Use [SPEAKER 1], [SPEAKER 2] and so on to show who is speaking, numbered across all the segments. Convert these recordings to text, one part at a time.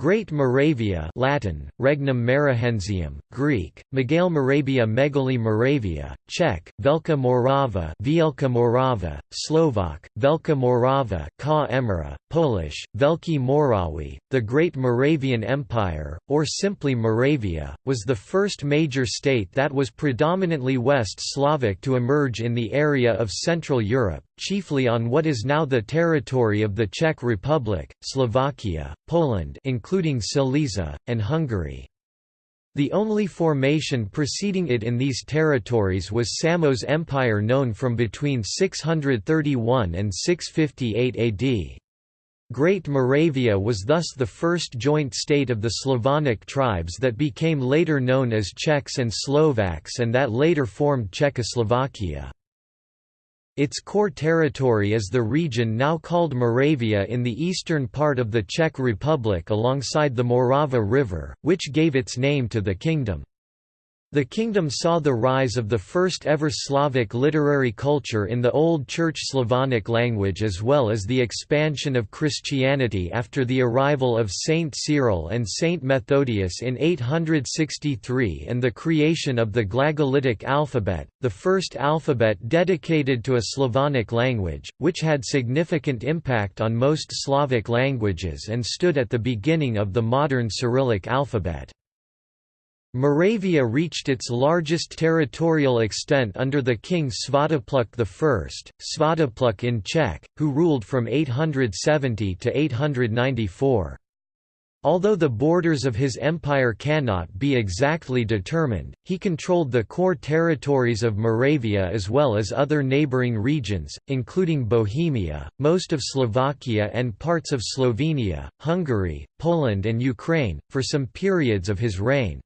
[SPEAKER 1] Great Moravia Latin, Regnum Marahensium, Greek, Megale Moravia Megali Moravia, Czech, Velka Morava Vielka Morava, Slovak, Velka Morava Ka Emira, Polish, Velki Morawi, the Great Moravian Empire, or simply Moravia, was the first major state that was predominantly West Slavic to emerge in the area of Central Europe, chiefly on what is now the territory of the Czech Republic, Slovakia, Poland including Silesia, and Hungary. The only formation preceding it in these territories was Samo's Empire known from between 631 and 658 AD. Great Moravia was thus the first joint state of the Slavonic tribes that became later known as Czechs and Slovaks and that later formed Czechoslovakia. Its core territory is the region now called Moravia in the eastern part of the Czech Republic alongside the Morava River, which gave its name to the kingdom. The kingdom saw the rise of the first ever Slavic literary culture in the Old Church Slavonic language as well as the expansion of Christianity after the arrival of Saint Cyril and Saint Methodius in 863 and the creation of the Glagolitic alphabet, the first alphabet dedicated to a Slavonic language, which had significant impact on most Slavic languages and stood at the beginning of the modern Cyrillic alphabet. Moravia reached its largest territorial extent under the king Svatopluk I, Svatopluk in Czech, who ruled from 870 to 894. Although the borders of his empire cannot be exactly determined, he controlled the core territories of Moravia as well as other neighbouring regions, including Bohemia, most of Slovakia and parts of Slovenia, Hungary, Poland and Ukraine, for some periods of his reign.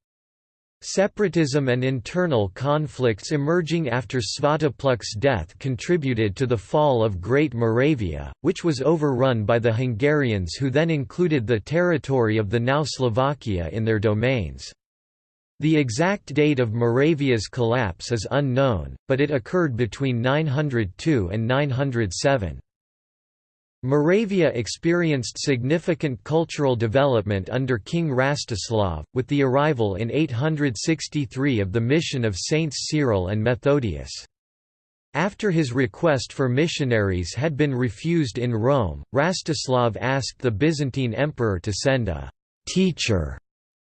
[SPEAKER 1] Separatism and internal conflicts emerging after Svatopluk's death contributed to the fall of Great Moravia, which was overrun by the Hungarians who then included the territory of the now Slovakia in their domains. The exact date of Moravia's collapse is unknown, but it occurred between 902 and 907. Moravia experienced significant cultural development under King Rastislav, with the arrival in 863 of the mission of Saints Cyril and Methodius. After his request for missionaries had been refused in Rome, Rastislav asked the Byzantine emperor to send a «teacher»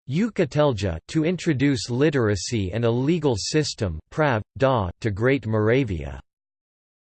[SPEAKER 1] to introduce literacy and a legal system to Great Moravia.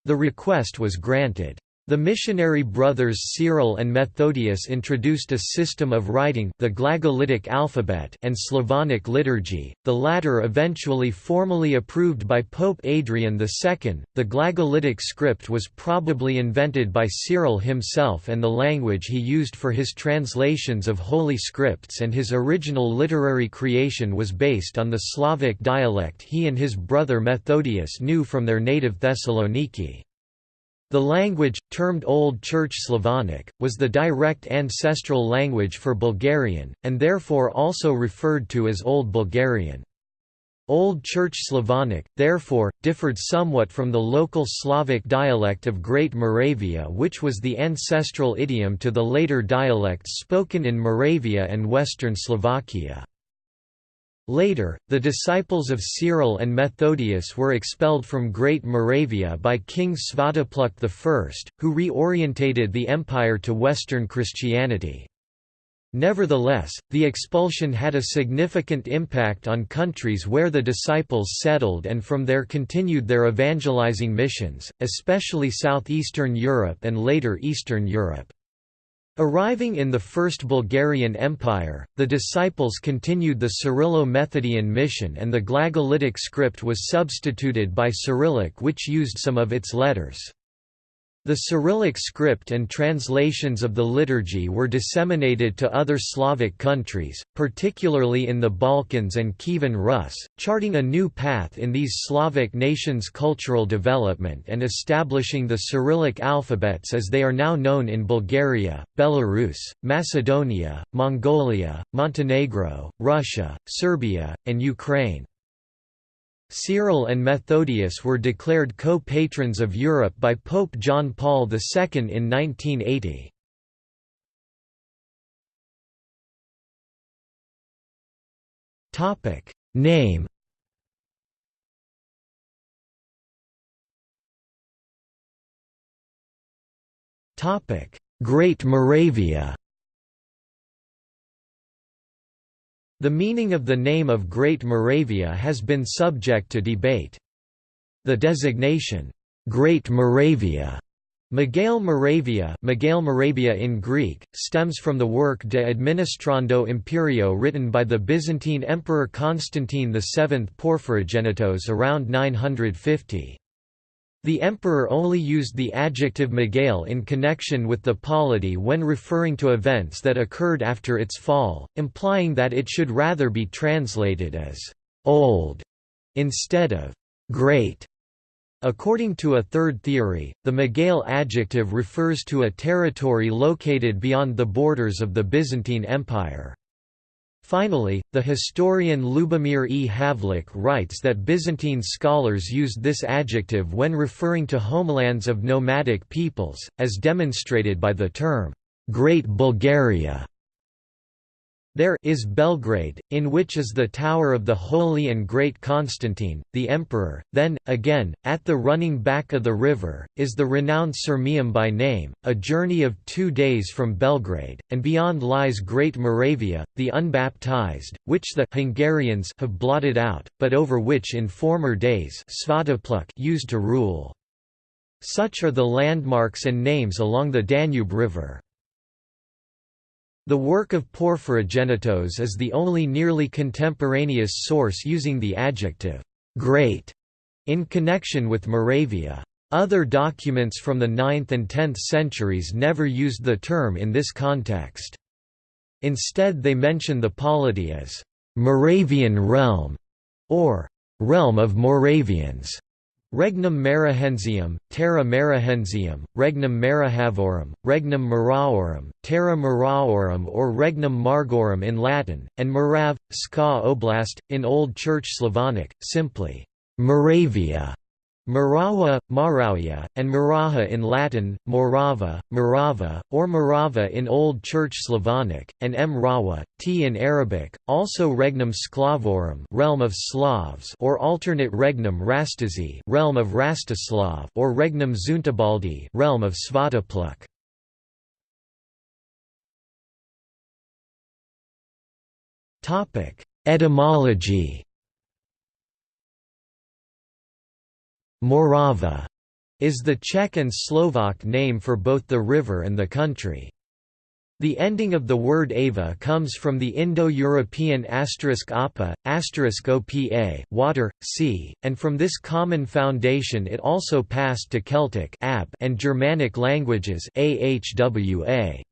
[SPEAKER 1] The request was granted. The missionary brothers Cyril and Methodius introduced a system of writing the Glagolitic alphabet and Slavonic liturgy, the latter eventually formally approved by Pope Adrian II. The Glagolitic script was probably invented by Cyril himself and the language he used for his translations of holy scripts and his original literary creation was based on the Slavic dialect he and his brother Methodius knew from their native Thessaloniki. The language, termed Old Church Slavonic, was the direct ancestral language for Bulgarian, and therefore also referred to as Old Bulgarian. Old Church Slavonic, therefore, differed somewhat from the local Slavic dialect of Great Moravia which was the ancestral idiom to the later dialects spoken in Moravia and western Slovakia. Later, the disciples of Cyril and Methodius were expelled from Great Moravia by King Svatopluk I, who reorientated the empire to Western Christianity. Nevertheless, the expulsion had a significant impact on countries where the disciples settled and from there continued their evangelizing missions, especially southeastern Europe and later Eastern Europe. Arriving in the First Bulgarian Empire, the disciples continued the Cyrillo-Methodian mission and the Glagolitic script was substituted by Cyrillic which used some of its letters. The Cyrillic script and translations of the liturgy were disseminated to other Slavic countries, particularly in the Balkans and Kievan Rus, charting a new path in these Slavic nations' cultural development and establishing the Cyrillic alphabets as they are now known in Bulgaria, Belarus, Macedonia, Mongolia, Montenegro, Russia, Serbia, and Ukraine. Cyril and Methodius were declared co-patrons of Europe by Pope John Paul II in 1980. Topic Name Topic Great Moravia The meaning of the name of Great Moravia has been subject to debate. The designation, Great Moravia Megale Moravia, Megale Moravia in Greek, stems from the work De Administrando Imperio written by the Byzantine Emperor Constantine VII Porphyrogenitos around 950. The emperor only used the adjective Megale in connection with the polity when referring to events that occurred after its fall, implying that it should rather be translated as «old» instead of «great». According to a third theory, the Megale adjective refers to a territory located beyond the borders of the Byzantine Empire. Finally, the historian Lubomir E. Havlik writes that Byzantine scholars used this adjective when referring to homelands of nomadic peoples, as demonstrated by the term, Great Bulgaria. There is Belgrade, in which is the tower of the Holy and Great Constantine, the Emperor. Then, again, at the running back of the river, is the renowned Sirmium by name, a journey of two days from Belgrade, and beyond lies Great Moravia, the unbaptized, which the Hungarians have blotted out, but over which in former days used to rule. Such are the landmarks and names along the Danube River. The work of Porphyrogenitos is the only nearly contemporaneous source using the adjective «great» in connection with Moravia. Other documents from the 9th and 10th centuries never used the term in this context. Instead they mention the polity as «Moravian realm» or «realm of Moravians». Regnum Marahensium, Terra Marahensium, Regnum Marahavorum, Regnum Maraorum, Terra Maraorum or Regnum Margorum in Latin, and Morav, Ska Oblast, in Old Church Slavonic, simply, Moravia. Marawa, Marawia, and Maraha in Latin, Morava, Morava, or Morava in Old Church Slavonic, and M. Rawa, T in Arabic, also Regnum Sclavorum realm of Slavs or alternate Regnum Rastazi realm of Rastislav or Regnum Zuntabaldi realm of Svatopluk. Etymology Morava is the Czech and Slovak name for both the river and the country. The ending of the word ava comes from the Indo-European asterisk apa, asterisk opa, water, sea, and from this common foundation it also passed to Celtic and Germanic languages ahwa.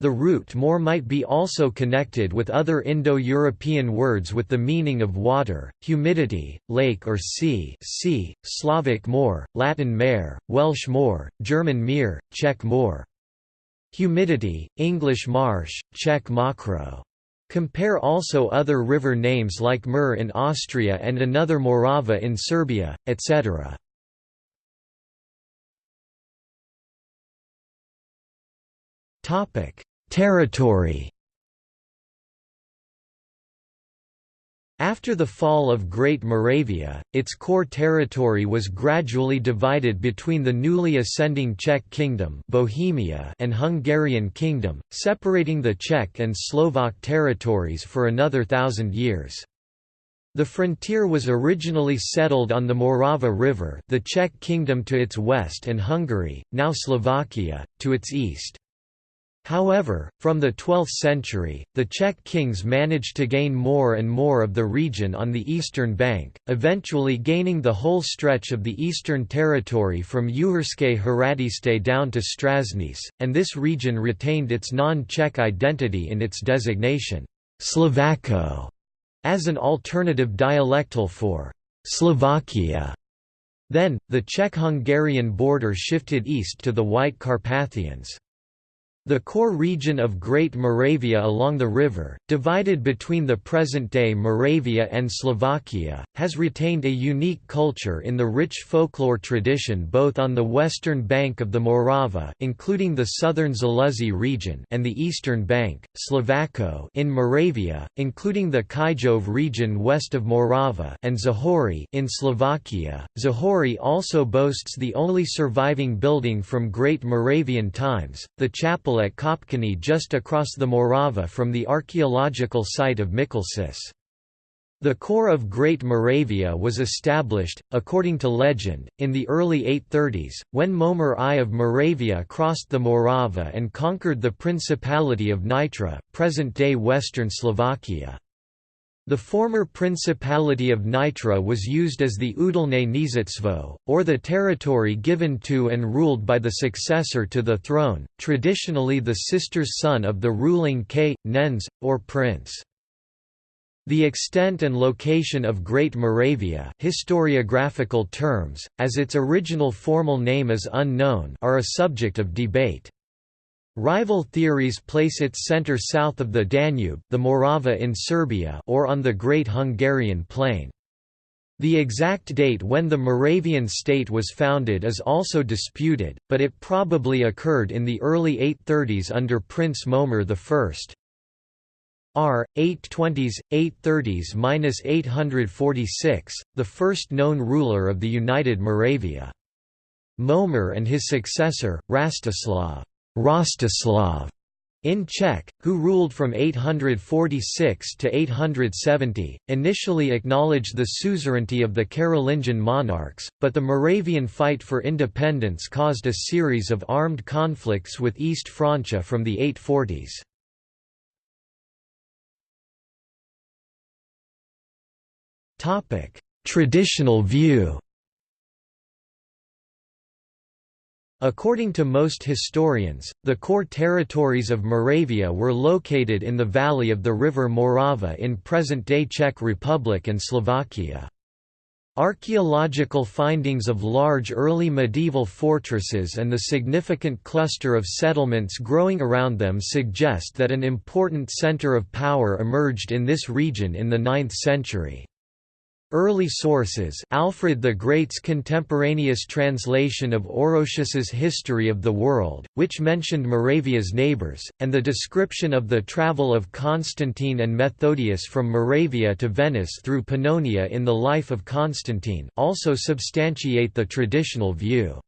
[SPEAKER 1] The root more might be also connected with other Indo-European words with the meaning of water, humidity, lake or sea sea, Slavic more, Latin mare, Welsh moor, German meer, Czech moor. Humidity, English marsh, Czech mokro. Compare also other river names like Mur in Austria and another Morava in Serbia, etc. Topic: Territory. After the fall of Great Moravia, its core territory was gradually divided between the newly ascending Czech Kingdom Bohemia and Hungarian Kingdom, separating the Czech and Slovak territories for another thousand years. The frontier was originally settled on the Morava River the Czech Kingdom to its west and Hungary, now Slovakia, to its east. However, from the 12th century, the Czech kings managed to gain more and more of the region on the eastern bank, eventually gaining the whole stretch of the eastern territory from Uherské Hradiště down to Stražnice, and this region retained its non-Czech identity in its designation, Slovácko, as an alternative dialectal for Slovakia. Then, the Czech-Hungarian border shifted east to the White Carpathians. The core region of Great Moravia along the river, divided between the present-day Moravia and Slovakia, has retained a unique culture in the rich folklore tradition both on the western bank of the Morava including the southern Zaluzzi region and the eastern bank, Slovácko in Moravia, including the Kyjov region west of Morava and Záhorie in Slovakia. Záhorie also boasts the only surviving building from Great Moravian times, the chapel at Kopčany just across the Morava from the archaeological site of Mikulčice. The core of Great Moravia was established, according to legend, in the early 830s, when Mojmír I of Moravia crossed the Morava and conquered the Principality of Nitra, present-day western Slovakia. The former Principality of Nitra was used as the Udalne Kniežestvo, or the territory given to and ruled by the successor to the throne, traditionally the sister's son of the ruling K. Nens, or prince. The extent and location of Great Moravia historiographical terms, as its original formal name is unknown are a subject of debate. Rival theories place its center south of the Danube, the Morava in Serbia or on the Great Hungarian Plain. The exact date when the Moravian state was founded is also disputed, but it probably occurred in the early 830s under Prince Mojmír I. R. 820s, 830s–846, the first known ruler of the United Moravia. Mojmír and his successor, Rastislav Rostislav in Czech, who ruled from 846 to 870, initially acknowledged the suzerainty of the Carolingian monarchs, but the Moravian fight for independence caused a series of armed conflicts with East Francia from the 840s. Traditional view According to most historians, the core territories of Moravia were located in the valley of the river Morava in present-day Czech Republic and Slovakia. Archaeological findings of large early medieval fortresses and the significant cluster of settlements growing around them suggest that an important centre of power emerged in this region in the 9th century. Early sources Alfred the Great's contemporaneous translation of Orosius's History of the World, which mentioned Moravia's neighbours, and the description of the travel of Constantine and Methodius from Moravia to Venice through Pannonia in the Life of Constantine also substantiate the traditional view.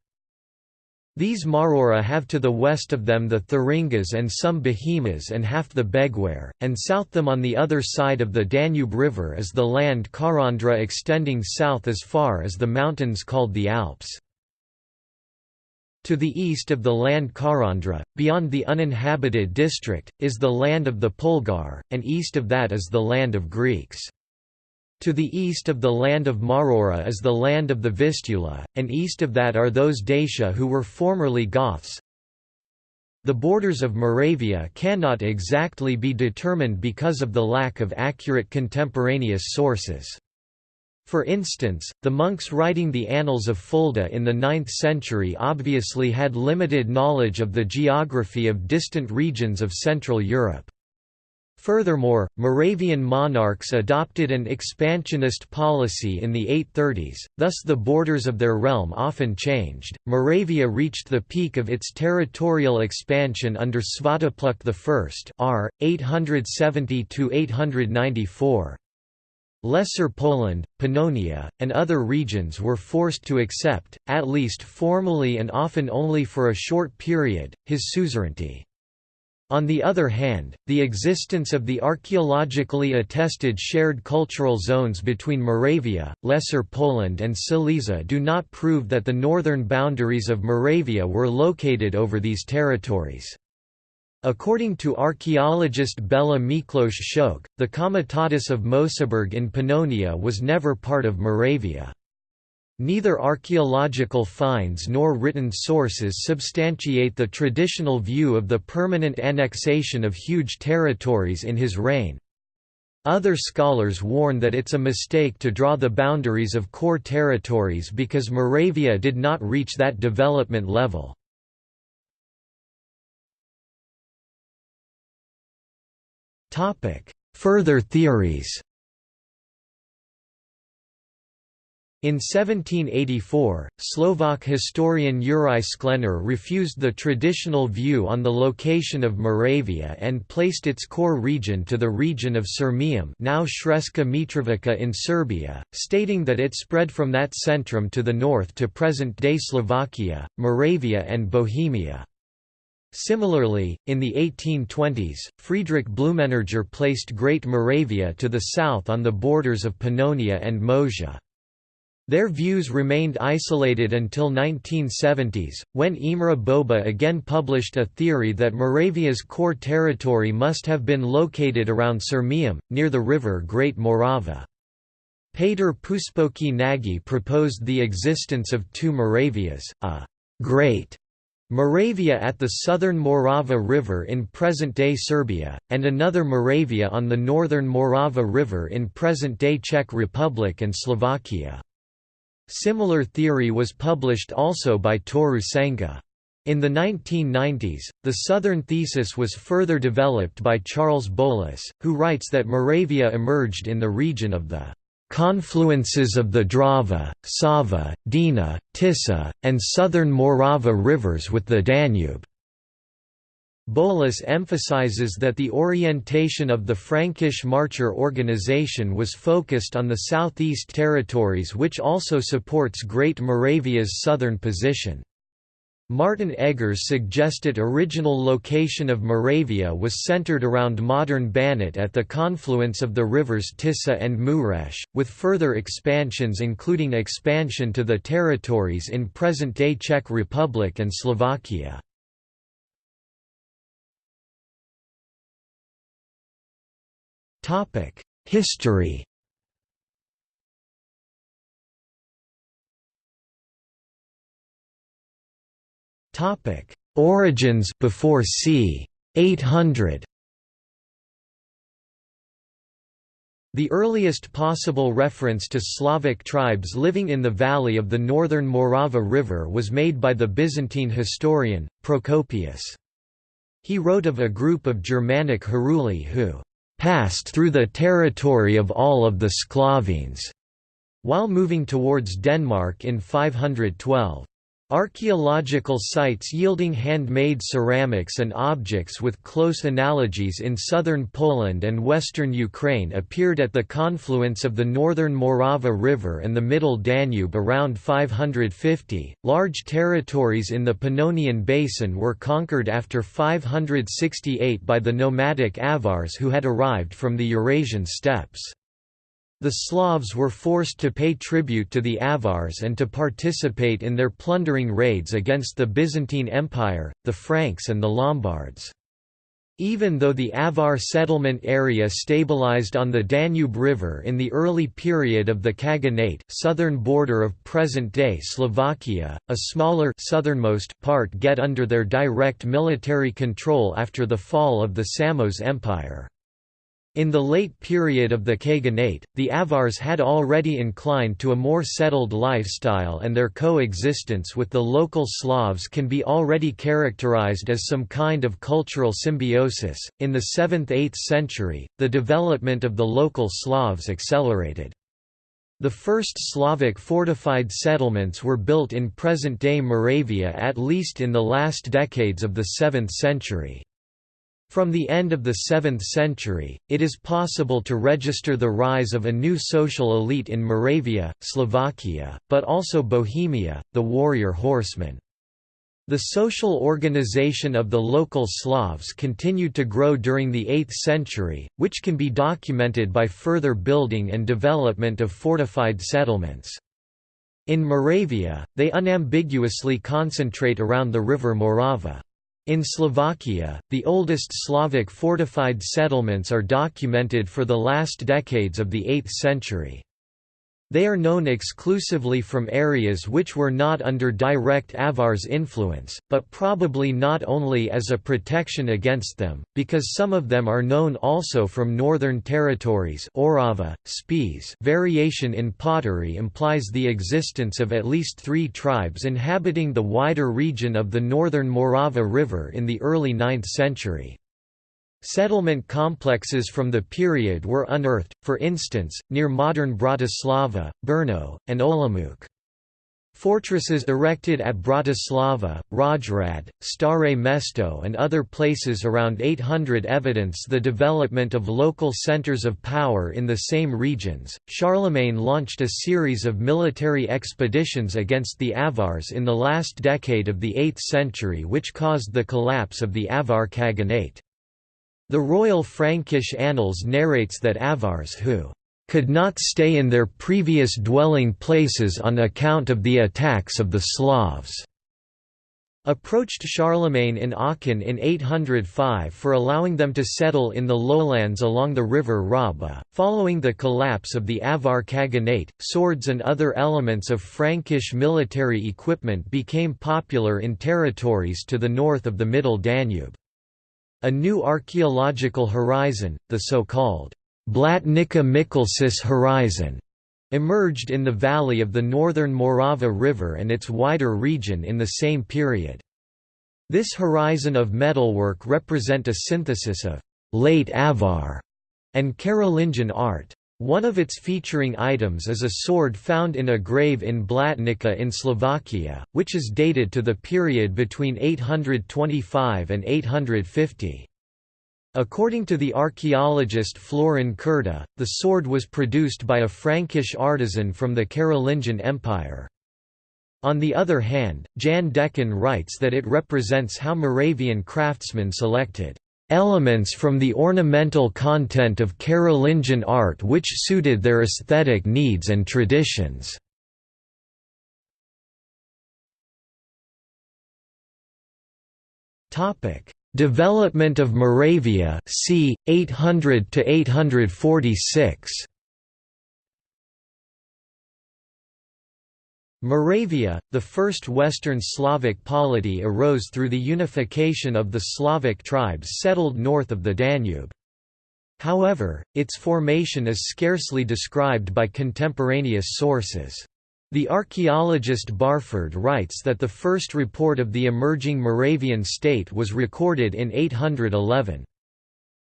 [SPEAKER 1] These Marora have to the west of them the Thuringas and some Bohemas and half the Begware, and south them on the other side of the Danube River is the land Karandra extending south as far as the mountains called the Alps. To the east of the land Karandra, beyond the uninhabited district, is the land of the Pulgar, and east of that is the land of Greeks. To the east of the land of Marora is the land of the Vistula, and east of that are those Dacia who were formerly Goths. The borders of Moravia cannot exactly be determined because of the lack of accurate contemporaneous sources. For instance, the monks writing the Annals of Fulda in the 9th century obviously had limited knowledge of the geography of distant regions of Central Europe. Furthermore, Moravian monarchs adopted an expansionist policy in the 830s, thus the borders of their realm often changed. Moravia reached the peak of its territorial expansion under Svatopluk I r. 870–894. Lesser Poland, Pannonia, and other regions were forced to accept, at least formally and often only for a short period, his suzerainty. On the other hand, the existence of the archaeologically attested shared cultural zones between Moravia, Lesser Poland and Silesia do not prove that the northern boundaries of Moravia were located over these territories. According to archaeologist Bela Miklos Szőke, the Comitatus of Mosaburg in Pannonia was never part of Moravia. Neither archaeological finds nor written sources substantiate the traditional view of the permanent annexation of huge territories in his reign. Other scholars warn that it's a mistake to draw the boundaries of core territories because Moravia did not reach that development level. Further theories In 1784, Slovak historian Juraj Sklenar refused the traditional view on the location of Moravia and placed its core region to the region of Sirmium now Sremska Mitrovica in Serbia, stating that it spread from that centrum to the north to present-day Slovakia, Moravia and Bohemia. Similarly, in the 1820s, Friedrich Blumenberger placed Great Moravia to the south on the borders of Pannonia and Moesia. Their views remained isolated until 1970s, when Imre Boba again published a theory that Moravia's core territory must have been located around Sirmium, near the river Great Morava. Peter Puspoki Nagy proposed the existence of two Moravias, a «Great» Moravia at the southern Morava River in present-day Serbia, and another Moravia on the northern Morava River in present-day Czech Republic and Slovakia. Similar theory was published also by Toru Senga. In the 1990s, the Southern thesis was further developed by Charles Bowlus, who writes that Moravia emerged in the region of the confluences of the Drava, Sava, Dina, Tisa, and southern Morava rivers with the Danube. Bowlus emphasizes that the orientation of the Frankish Marcher organization was focused on the southeast territories which also supports Great Moravia's southern position. Martin Eggers suggested original location of Moravia was centered around modern Banat at the confluence of the rivers Tisa and Mureș, with further expansions including expansion to the territories in present-day Czech Republic and Slovakia. History Topic: Origins before c. 800. The earliest possible reference to Slavic tribes living in the valley of the northern Morava River was made by the Byzantine historian, Procopius. He wrote of a group of Germanic Heruli who passed through the territory of all of the Sclavines, while moving towards Denmark in 512. Archaeological sites yielding handmade ceramics and objects with close analogies in southern Poland and western Ukraine appeared at the confluence of the northern Morava River and the middle Danube around 550. Large territories in the Pannonian Basin were conquered after 568 by the nomadic Avars who had arrived from the Eurasian steppes. The Slavs were forced to pay tribute to the Avars and to participate in their plundering raids against the Byzantine Empire, the Franks and the Lombards. Even though the Avar settlement area stabilized on the Danube River in the early period of the Khaganate southern border of present-day Slovakia, a smaller southernmost part get under their direct military control after the fall of the Samo's Empire. In the late period of the Khaganate, the Avars had already inclined to a more settled lifestyle and their coexistence with the local Slavs can be already characterized as some kind of cultural symbiosis. In the 7th–8th century, the development of the local Slavs accelerated. The first Slavic fortified settlements were built in present-day Moravia at least in the last decades of the 7th century. From the end of the 7th century, it is possible to register the rise of a new social elite in Moravia, Slovakia, but also Bohemia, the warrior horsemen. The social organization of the local Slavs continued to grow during the 8th century, which can be documented by further building and development of fortified settlements. In Moravia, they unambiguously concentrate around the river Morava. In Slovakia, the oldest Slavic fortified settlements are documented for the last decades of the 8th century. They are known exclusively from areas which were not under direct Avars influence, but probably not only as a protection against them, because some of them are known also from northern territories Orava, Spiš variation in pottery implies the existence of at least three tribes inhabiting the wider region of the northern Morava River in the early 9th century. Settlement complexes from the period were unearthed, for instance, near modern Bratislava, Brno, and Olomouc. Fortresses erected at Bratislava, Rajhrad, Stare Mesto and other places around 800 evidence the development of local centers of power in the same regions. Charlemagne launched a series of military expeditions against the Avars in the last decade of the 8th century which caused the collapse of the Avar Khaganate. The Royal Frankish Annals narrates that Avars who could not stay in their previous dwelling places on account of the attacks of the Slavs approached Charlemagne in Aachen in 805 for allowing them to settle in the lowlands along the river Rabe. Following the collapse of the Avar Khaganate, swords and other elements of Frankish military equipment became popular in territories to the north of the Middle Danube. A new archaeological horizon, the so-called Blatnica Mikulčice horizon, emerged in the valley of the northern Morava River and its wider region in the same period. This horizon of metalwork represent a synthesis of late Avar and Carolingian art. One of its featuring items is a sword found in a grave in Blatnica in Slovakia, which is dated to the period between 825 and 850. According to the archaeologist Florin Curta, the sword was produced by a Frankish artisan from the Carolingian Empire. On the other hand, Jan Dekan writes that it represents how Moravian craftsmen selected elements from the ornamental content of Carolingian art which suited their aesthetic needs and traditions. Topic: Development of Moravia c. 800 to 846. Moravia, the first Western Slavic polity arose through the unification of the Slavic tribes settled north of the Danube. However, its formation is scarcely described by contemporaneous sources. The archaeologist Barford writes that the first report of the emerging Moravian state was recorded in 811.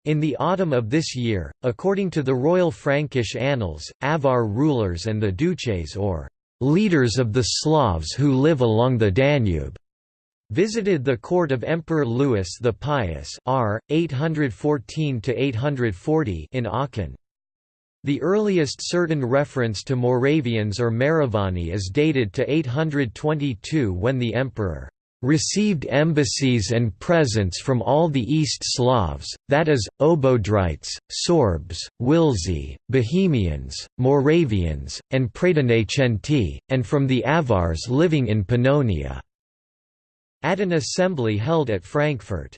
[SPEAKER 1] In the autumn of this year, according to the Royal Frankish Annals, Avar rulers and the duces or leaders of the Slavs who live along the Danube, visited the court of Emperor Louis the Pious R. 814 in Aachen. The earliest certain reference to Moravians or Maravani is dated to 822 when the emperor received embassies and presents from all the East Slavs, that is, Obodrites, Sorbs, Wilzi, Bohemians, Moravians, and Pratenachenti, and from the Avars living in Pannonia." At an assembly held at Frankfurt.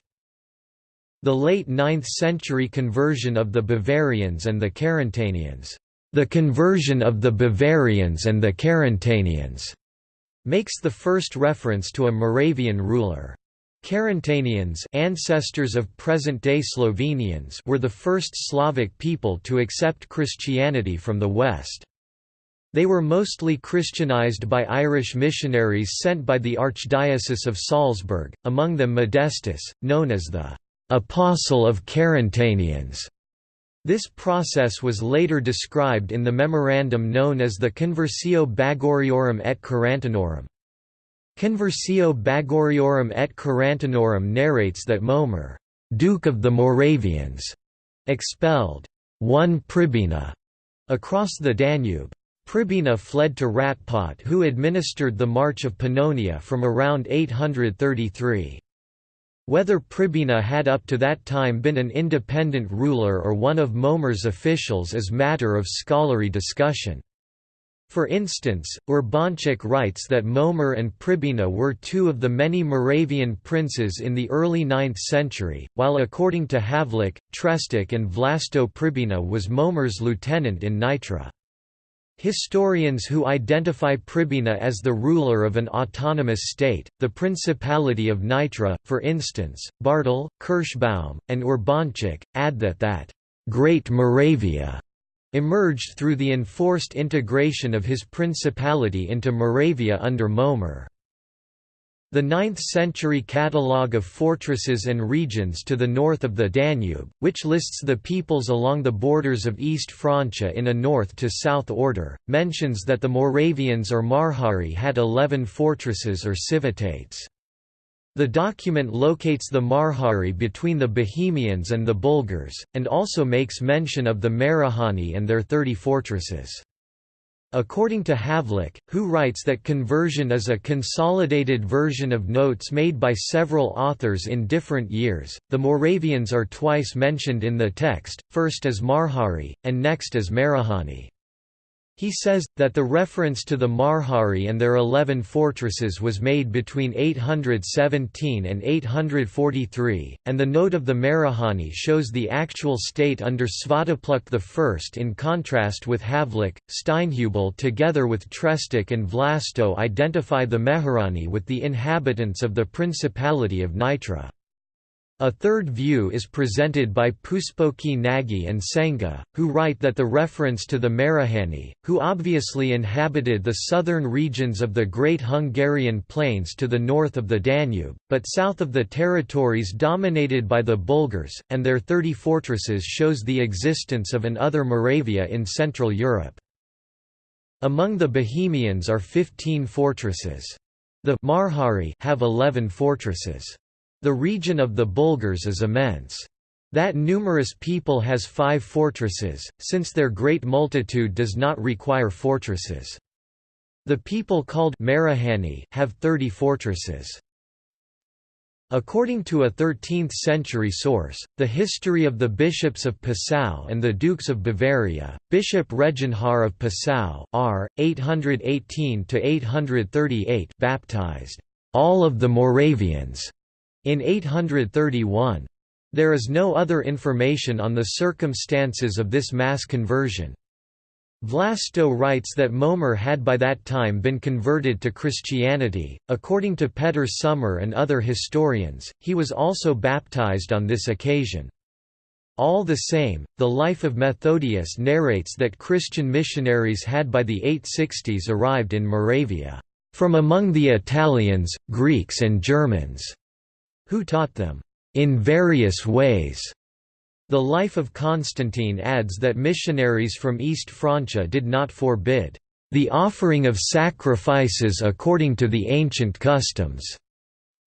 [SPEAKER 1] The late 9th century conversion of the Bavarians and the Carantanians, the conversion of the Bavarians and the Carantanians, makes the first reference to a Moravian ruler. Carantanians ancestors of present-day Slovenians were the first Slavic people to accept Christianity from the West. They were mostly Christianized by Irish missionaries sent by the Archdiocese of Salzburg, among them Modestus, known as the «Apostle of Carantanians». This process was later described in the memorandum known as the Conversio Bagoariorum et Carantanorum. Conversio Bagoariorum et Carantanorum narrates that Mojmír, Duke of the Moravians, expelled one Pribina across the Danube. Pribina fled to Ratpot who administered the March of Pannonia from around 833. Whether Pribina had up to that time been an independent ruler or one of Mojmír's officials is matter of scholarly discussion. For instance, Urbańczyk writes that Mojmír and Pribina were two of the many Moravian princes in the early 9th century, while according to Havlik, Trestik and Vlasto Pribina was Mojmír's lieutenant in Nitra. Historians who identify Pribina as the ruler of an autonomous state, the Principality of Nitra, for instance, Bartl, Kirschbaum, and Urbańczyk, add that that «Great Moravia» emerged through the enforced integration of his principality into Moravia under Mojmír. The 9th-century catalogue of fortresses and regions to the north of the Danube, which lists the peoples along the borders of East Francia in a north-to-south order, mentions that the Moravians or Marhari had eleven fortresses or civitates. The document locates the Marhari between the Bohemians and the Bulgars, and also makes mention of the Marahani and their thirty fortresses. According to Havlik, who writes that conversion is a consolidated version of notes made by several authors in different years, the Moravians are twice mentioned in the text, first as Marhari, and next as Marahani. He says, that the reference to the Marhari and their eleven fortresses was made between 817 and 843, and the note of the Marahani shows the actual state under Svatopluk I. In contrast with Havlik, Steinhubel together with Trestik and Vlasto identify the Marahani with the inhabitants of the Principality of Nitra. A third view is presented by Puspoki Nagy and Senga, who write that the reference to the Marahani, who obviously inhabited the southern regions of the Great Hungarian Plains to the north of the Danube, but south of the territories dominated by the Bulgars, and their thirty fortresses shows the existence of an other Moravia in Central Europe. Among the Bohemians are 15 fortresses. The Marhari have 11 fortresses. The region of the Bulgars is immense. That numerous people has five fortresses, since their great multitude does not require fortresses. The people called Marahani have thirty fortresses. According to a 13th-century source, the history of the bishops of Passau and the dukes of Bavaria, Bishop Reginhard of Passau R. 818–838 baptized all of the Moravians in 831. There is no other information on the circumstances of this mass conversion. Vlasto writes that Mojmír had by that time been converted to Christianity. According to Peter Sommer and other historians, he was also baptized on this occasion. All the same, the life of Methodius narrates that Christian missionaries had by the 860s arrived in Moravia, from among the Italians, Greeks and Germans who taught them, "...in various ways." The life of Constantine adds that missionaries from East Francia did not forbid, "...the offering of sacrifices according to the ancient customs."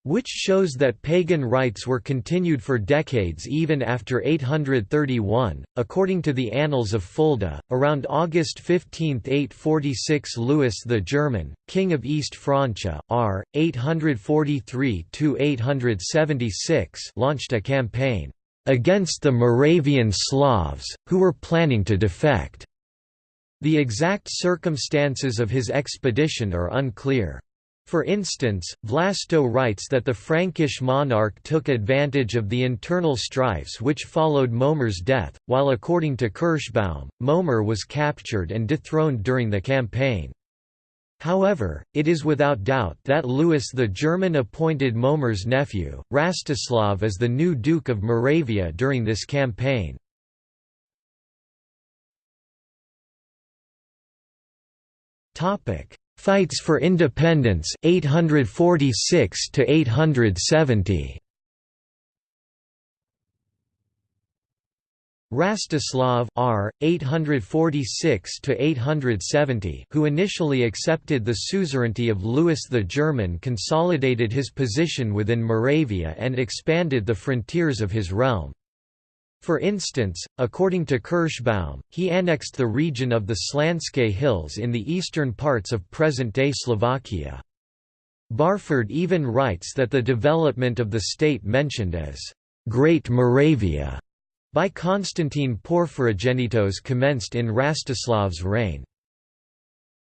[SPEAKER 1] Which shows that pagan rites were continued for decades even after 831. According to the Annals of Fulda, around August 15, 846, Louis the German, king of East Francia, r. 843–876, launched a campaign against the Moravian Slavs, who were planning to defect. The exact circumstances of his expedition are unclear. For instance, Vlasto writes that the Frankish monarch took advantage of the internal strifes which followed Mojmír's death, while according to Kirschbaum, Mojmír was captured and dethroned during the campaign. However, it is without doubt that Louis the German appointed Mojmír's nephew, Rastislav as the new Duke of Moravia during this campaign. Topic Fights for Independence 846 to 870 Rastislav R 846 to 870 who initially accepted the suzerainty of Louis the German consolidated his position within Moravia and expanded the frontiers of his realm for instance, according to Kirschbaum, he annexed the region of the Slanske Hills in the eastern parts of present-day Slovakia. Barford even writes that the development of the state mentioned as Great Moravia by Constantine Porphyrogenitos commenced in Rastislav's reign.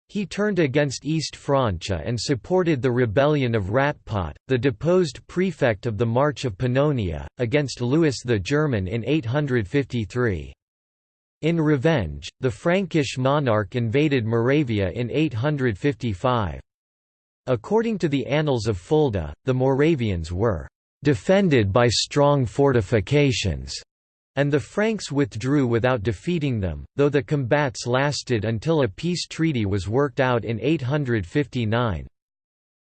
[SPEAKER 1] He turned against East Francia and supported the rebellion of Ratpot, the deposed prefect of the March of Pannonia, against Louis the German in 853. In revenge, the Frankish monarch invaded Moravia in 855. According to the Annals of Fulda, the Moravians were "...defended by strong fortifications." And the Franks withdrew without defeating them, though the combats lasted until a peace treaty was worked out in 859.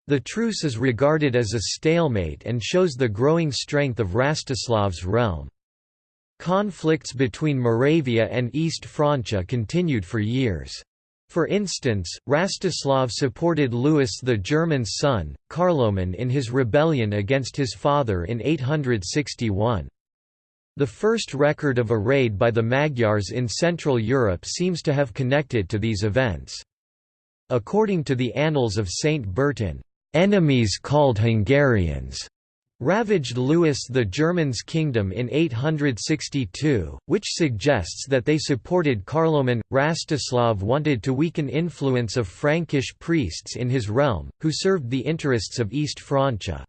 [SPEAKER 1] The truce is regarded as a stalemate and shows the growing strength of Rastislav's realm. Conflicts between Moravia and East Francia continued for years. For instance, Rastislav supported Louis the German's son, Carloman in his rebellion against his father in 861. The first record of a raid by the Magyars in Central Europe seems to have connected to these events. According to the Annals of Saint Bertin, "...enemies called Hungarians." ravaged Louis the German's kingdom in 862, which suggests that they supported Carloman. Rastislav wanted to weaken influence of Frankish priests in his realm, who served the interests of East Francia.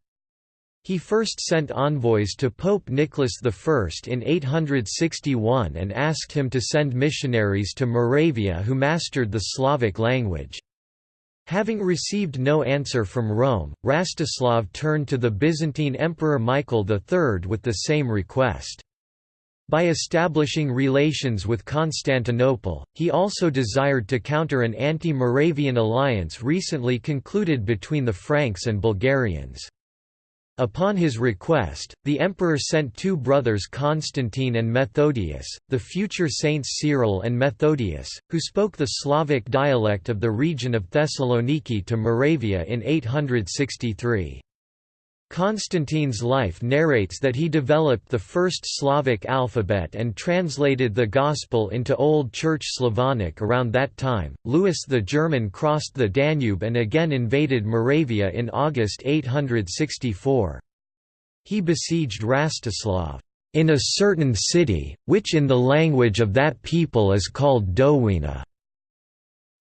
[SPEAKER 1] He first sent envoys to Pope Nicholas I in 861 and asked him to send missionaries to Moravia who mastered the Slavic language. Having received no answer from Rome, Rastislav turned to the Byzantine Emperor Michael III with the same request. By establishing relations with Constantinople, he also desired to counter an anti-Moravian alliance recently concluded between the Franks and Bulgarians. Upon his request, the emperor sent two brothers Constantine and Methodius, the future saints Cyril and Methodius, who spoke the Slavic dialect of the region of Thessaloniki to Moravia in 863. Constantine's life narrates that he developed the first Slavic alphabet and translated the Gospel into Old Church Slavonic around that time. Louis the German crossed the Danube and again invaded Moravia in August 864. He besieged Rastislav in a certain city, which in the language of that people is called Dowina,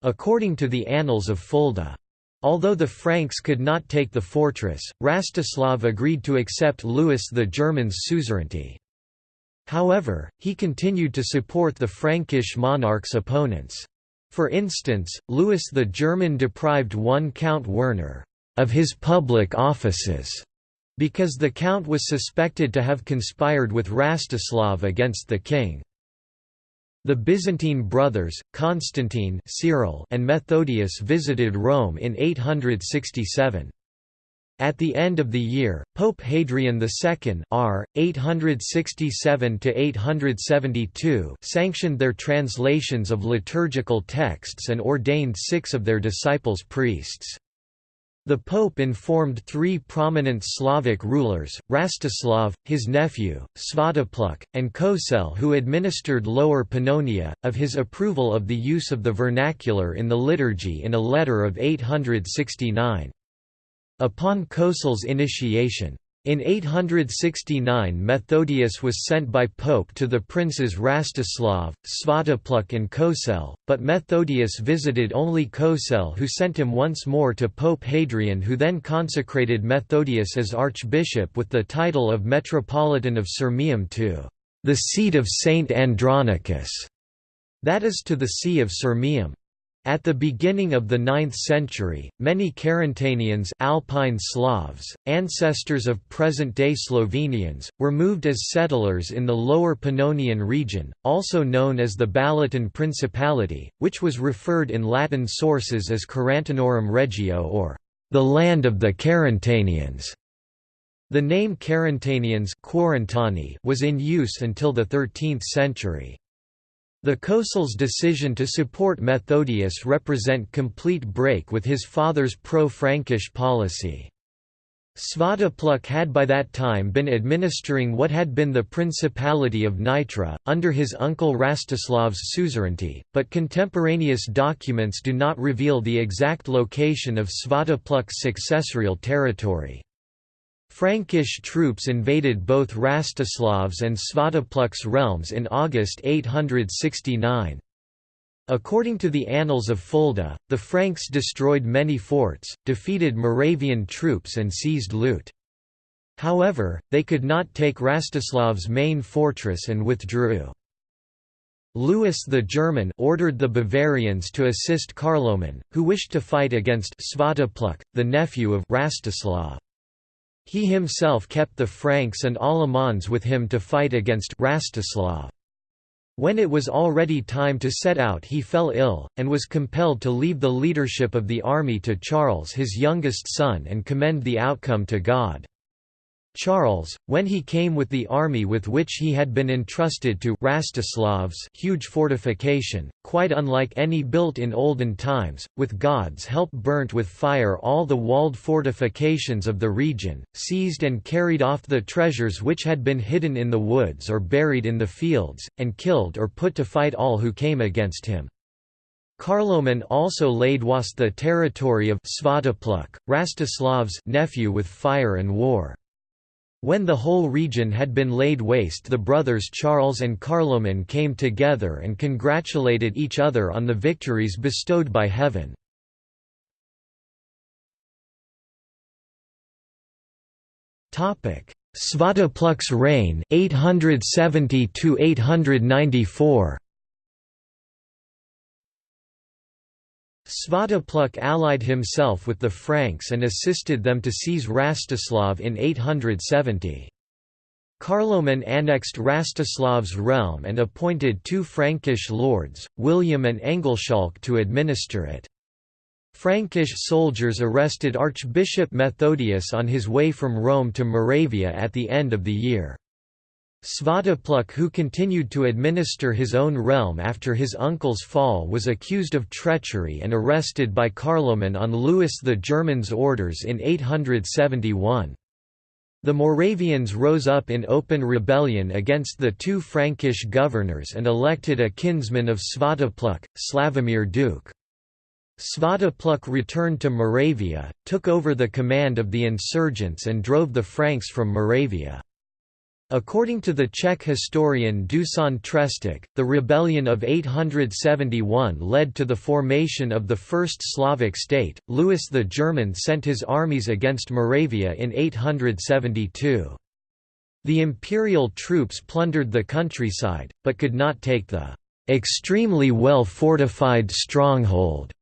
[SPEAKER 1] according to the Annals of Fulda. Although the Franks could not take the fortress, Rastislav agreed to accept Louis the German's suzerainty. However, he continued to support the Frankish monarch's opponents. For instance, Louis the German deprived one Count Werner of his public offices because the count was suspected to have conspired with Rastislav against the king. The Byzantine brothers, Constantine Cyril and Methodius visited Rome in 867. At the end of the year, Pope Hadrian II R. 867 sanctioned their translations of liturgical texts and ordained six of their disciples priests. The Pope informed three prominent Slavic rulers, Rastislav, his nephew, Svatopluk, and Kosel who administered Lower Pannonia, of his approval of the use of the vernacular in the liturgy in a letter of 869. Upon Kosel's initiation, in 869 Methodius was sent by Pope to the princes Rastislav, Svatopluk and Kosel, but Methodius visited only Kosel who sent him once more to Pope Hadrian who then consecrated Methodius as archbishop with the title of Metropolitan of Sirmium to the seat of Saint Andronicus, that is to the see of Sirmium. At the beginning of the 9th century, many Carantanians Alpine Slavs, ancestors of present-day Slovenians, were moved as settlers in the Lower Pannonian region, also known as the Balaton Principality, which was referred in Latin sources as Carantanorum Regio or the land of the Carantanians. The name Carantanians was in use until the 13th century. The Kosel's decision to support Methodius represent complete break with his father's pro-Frankish policy. Svatopluk had by that time been administering what had been the Principality of Nitra, under his uncle Rastislav's suzerainty, but contemporaneous documents do not reveal the exact location of Svatopluk's successorial territory. Frankish troops invaded both Rastislav's and Svatopluk's realms in August 869. According to the Annals of Fulda, the Franks destroyed many forts, defeated Moravian troops and seized loot. However, they could not take Rastislav's main fortress and withdrew. Louis the German ordered the Bavarians to assist Carloman, who wished to fight against Svatopluk, the nephew of Rastislav. He himself kept the Franks and Alamans with him to fight against Rastislav. When it was already time to set out he fell ill, and was compelled to leave the leadership of the army to Charles his youngest son and commend the outcome to God. Charles, when he came with the army with which he had been entrusted to Rastislav's huge fortification, quite unlike any built in olden times, with God's help burnt with fire all the walled fortifications of the region, seized and carried off the treasures which had been hidden in the woods or buried in the fields, and killed or put to fight all who came against him. Carloman also laid waste the territory of Svatopluk, Rastislav's nephew with fire and war. When the whole region had been laid waste the brothers Charles and Carloman came together and congratulated each other on the victories bestowed by heaven. Svatopluk's reign 870 894 Svatopluk allied himself with the Franks and assisted them to seize Rastislav in 870. Carloman annexed Rastislav's realm and appointed two Frankish lords, William and Engelschalk to administer it. Frankish soldiers arrested Archbishop Methodius on his way from Rome to Moravia at the end of the year. Svatopluk who continued to administer his own realm after his uncle's fall was accused of treachery and arrested by Carloman on Louis the German's orders in 871. The Moravians rose up in open rebellion against the two Frankish governors and elected a kinsman of Svatopluk, Slavomir Duke. Svatopluk returned to Moravia, took over the command of the insurgents and drove the Franks from Moravia. According to the Czech historian Dusan Trestik, the rebellion of 871 led to the formation of the First Slavic state. Louis the German sent his armies against Moravia in 872. The imperial troops plundered the countryside, but could not take the extremely well fortified stronghold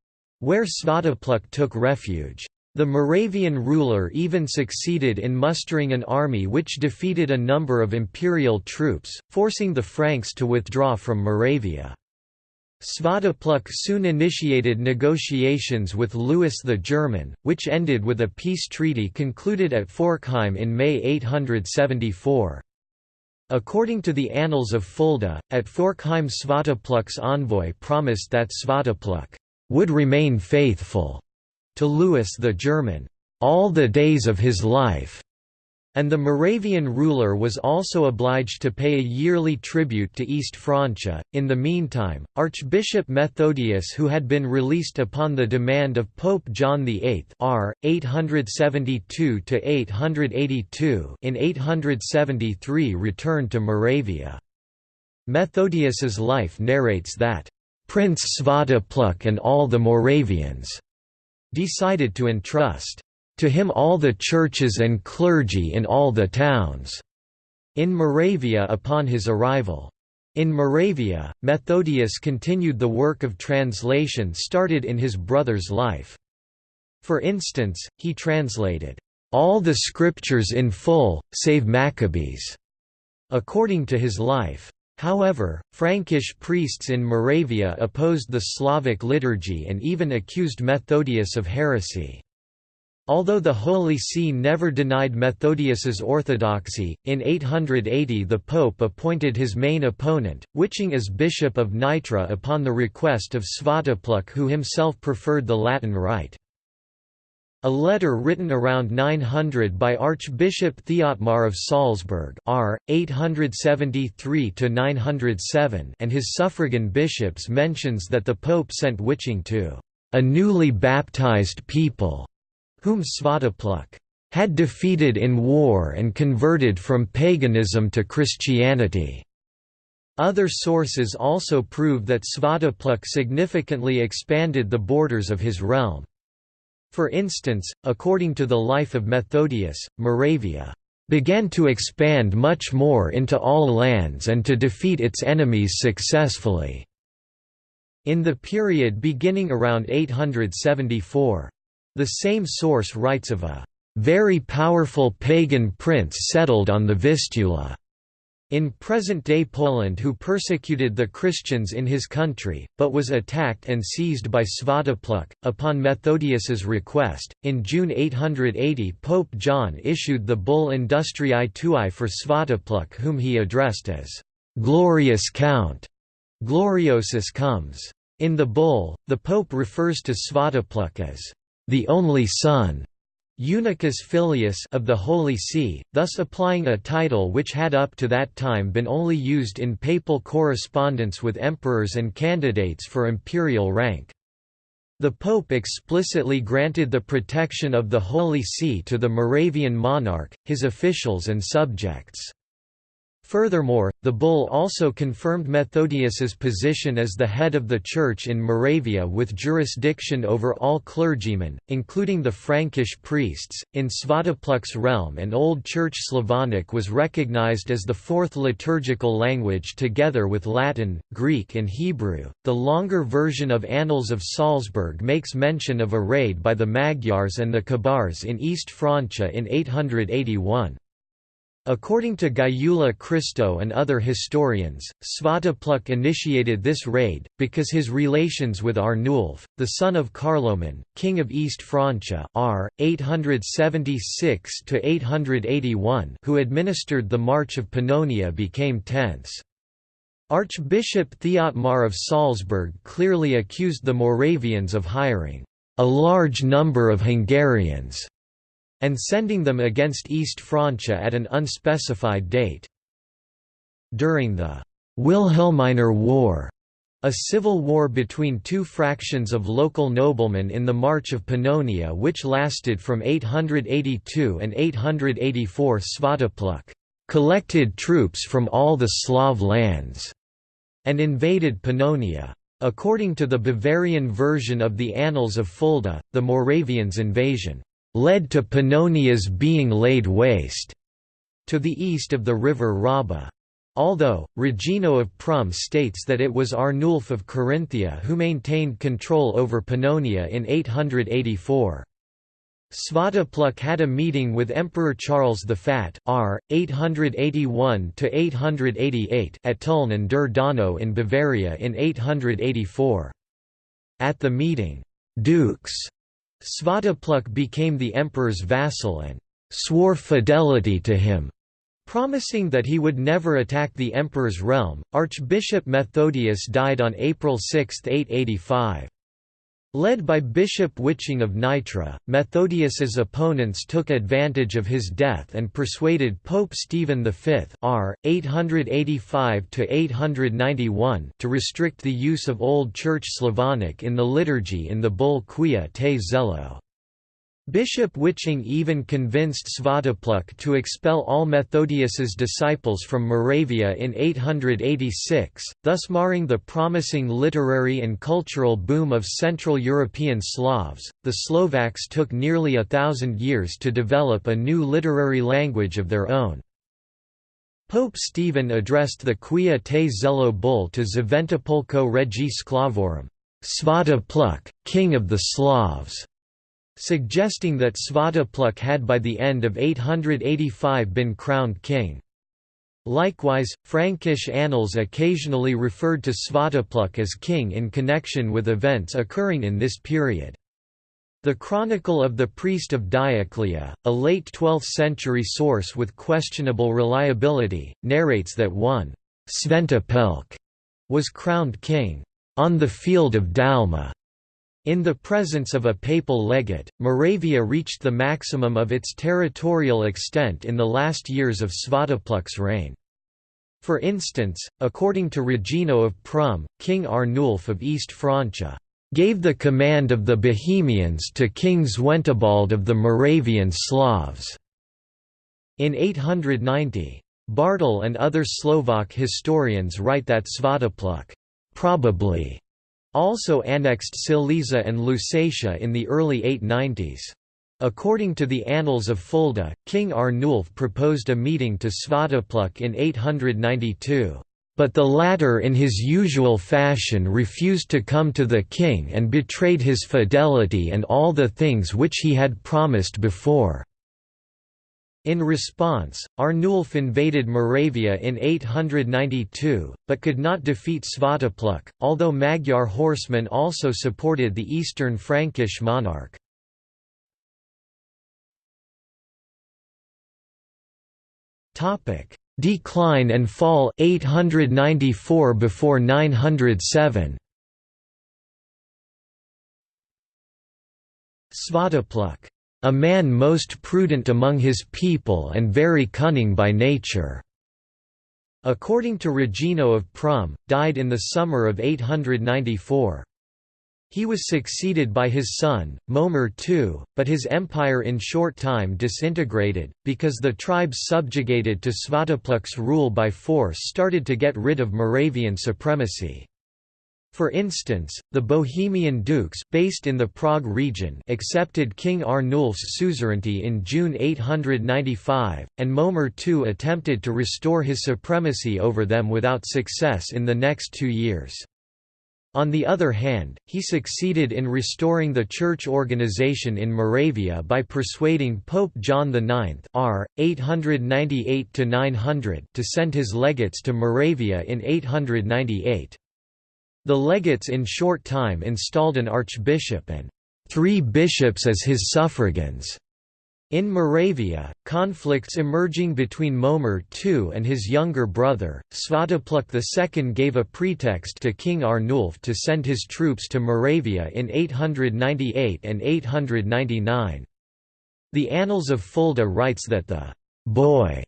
[SPEAKER 1] where Svatopluk took refuge. The Moravian ruler even succeeded in mustering an army which defeated a number of imperial troops, forcing the Franks to withdraw from Moravia. Svatopluk soon initiated negotiations with Louis the German, which ended with a peace treaty concluded at Forchheim in May 874. According to the Annals of Fulda, at Forchheim Svatopluk's envoy promised that Svatopluk would remain faithful to Louis the German, all the days of his life, and the Moravian ruler was also obliged to pay a yearly tribute to East Francia. In the meantime, Archbishop Methodius, who had been released upon the demand of Pope John VIII (R. 872–882) in 873, returned to Moravia. Methodius's life narrates that Prince Svatopluk and all the Moravians decided to entrust to him all the churches and clergy in all the towns in Moravia upon his arrival. In Moravia, Methodius continued the work of translation started in his brother's life. For instance, he translated, "...all the scriptures in full, save Maccabees", according to his life. However, Frankish priests in Moravia opposed the Slavic liturgy and even accused Methodius of heresy. Although the Holy See never denied Methodius's orthodoxy, in 880 the Pope appointed his main opponent, Wiching as Bishop of Nitra upon the request of Svatopluk who himself preferred the Latin rite. A letter written around 900 by Archbishop Theotmar of Salzburg R. 873–907 and his suffragan bishops mentions that the Pope sent Wiching to a newly baptized people, whom Svatopluk had defeated in war and converted from paganism to Christianity. Other sources also prove that Svatopluk significantly expanded the borders of his realm. For instance, according to the life of Methodius, Moravia began to expand much more into all lands and to defeat its enemies successfully." In the period beginning around 874. The same source writes of a "...very powerful pagan prince settled on the Vistula." In present-day Poland who persecuted the Christians in his country, but was attacked and seized by Svatopluk. Upon Methodius's request, in June 880 Pope John issued the bull Industriae Tuae for Svatopluk whom he addressed as «glorious count» gloriosus comes. In the bull, the pope refers to Svatopluk as «the only son» Unicus Filius of the Holy See, thus applying a title which had up to that time been only used in papal correspondence with emperors and candidates for imperial rank. The Pope explicitly granted the protection of the Holy See to the Moravian monarch, his officials and subjects. Furthermore, the bull also confirmed Methodius's position as the head of the Church in Moravia with jurisdiction over all clergymen, including the Frankish priests. In Svatopluk's realm and Old Church Slavonic was recognized as the fourth liturgical language together with Latin, Greek, and Hebrew. The longer version of Annals of Salzburg makes mention of a raid by the Magyars and the Kabars in East Francia in 881. According to Gyula Kristó and other historians, Svatopluk initiated this raid, because his relations with Arnulf, the son of Carloman, king of East Francia r. 876–881 who administered the March of Pannonia became tense. Archbishop Theotmar of Salzburg clearly accused the Moravians of hiring a large number of Hungarians and sending them against East Francia at an unspecified date. During the Wilhelminer War, a civil war between two fractions of local noblemen in the March of Pannonia which lasted from 882 and 884 Svatopluk collected troops from all the Slav lands and invaded Pannonia. According to the Bavarian version of the Annals of Fulda, the Moravians' invasion led to Pannonia's being laid waste, to the east of the river Raba. Although, Regino of Prum states that it was Arnulf of Carinthia who maintained control over Pannonia in 884. Svatopluk had a meeting with Emperor Charles the Fat r. 881–888 at Tulln and der in Bavaria in 884. At the meeting, dukes Svatopluk became the emperor's vassal and swore fidelity to him, promising that he would never attack the emperor's realm. Archbishop Methodius died on April 6, 885. Led by Bishop Wiching of Nitra, Methodius's opponents took advantage of his death and persuaded Pope Stephen V r. 885 to restrict the use of Old Church Slavonic in the liturgy in the bull Quia te Zelo. Bishop Wiching even convinced Svatopluk to expel all Methodius's disciples from Moravia in 886, thus marring the promising literary and cultural boom of Central European Slavs. The Slovaks took nearly a thousand years to develop a new literary language of their own. Pope Stephen addressed the Quia te Zelo bull to Zventopolko regi Sklavorum, Svatopluk, king of the Slavs suggesting that Svatopluk had by the end of 885 been crowned king. Likewise, Frankish annals occasionally referred to Svatopluk as king in connection with events occurring in this period. The Chronicle of the Priest of Dioclea, a late 12th-century source with questionable reliability, narrates that one Sventopelk was crowned king on the field of Dalma in the presence of a papal legate, Moravia reached the maximum of its territorial extent in the last years of Svatopluk's reign. For instance, according to Regino of Prum, King Arnulf of East Francia, "...gave the command of the Bohemians to King Zwentibald of the Moravian Slavs." In 890. Bartl and other Slovak historians write that Svatopluk probably also annexed Silesia and Lusatia in the early 890s. According to the Annals of Fulda, King Arnulf proposed a meeting to Svatopluk in 892. But the latter in his usual fashion refused to come to the king and betrayed his fidelity and all the things which he had promised before. In response, Arnulf invaded Moravia in 892, but could not defeat Svatopluk, although Magyar horsemen also supported the eastern Frankish monarch. Decline and fall 894 before 907 Svatopluk a man most prudent among his people and very cunning by nature." According to Regino of Prum, died in the summer of 894. He was succeeded by his son, Mojmír II, but his empire in short time disintegrated, because the tribes subjugated to Svatopluk's rule by force started to get rid of Moravian supremacy. For instance, the Bohemian dukes based in the Prague region accepted King Arnulf's suzerainty in June 895, and Mojmír II attempted to restore his supremacy over them without success in the next two years. On the other hand, he succeeded in restoring the church organization in Moravia by persuading Pope John IX r. 898 to send his legates to Moravia in 898. The legates in short time installed an archbishop and three bishops as his suffragans. In Moravia, conflicts emerging between Mojmír II and his younger brother, Svatopluk II gave a pretext to King Arnulf to send his troops to Moravia in 898 and 899. The Annals of Fulda writes that the «boy»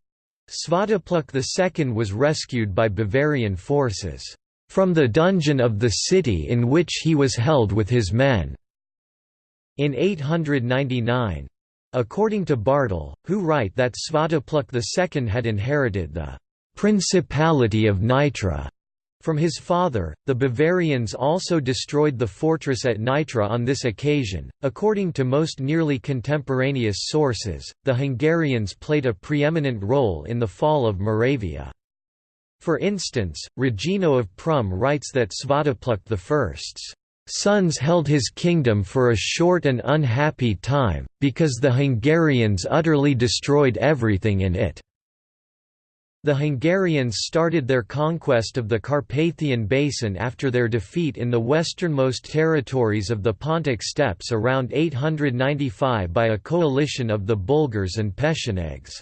[SPEAKER 1] Svatopluk II was rescued by Bavarian forces from the dungeon of the city in which he was held with his men." In 899. According to Bartl, who write that Svatopluk II had inherited the «principality of Nitra» from his father, the Bavarians also destroyed the fortress at Nitra on this occasion. According to most nearly contemporaneous sources, the Hungarians played a preeminent role in the fall of Moravia. For instance, Regino of Prum writes that Svatopluk I's sons held his kingdom for a short and unhappy time, because the Hungarians utterly destroyed everything in it. The Hungarians started their conquest of the Carpathian Basin after their defeat in the westernmost territories of the Pontic steppes around 895 by a coalition of the Bulgars and Pechenegs.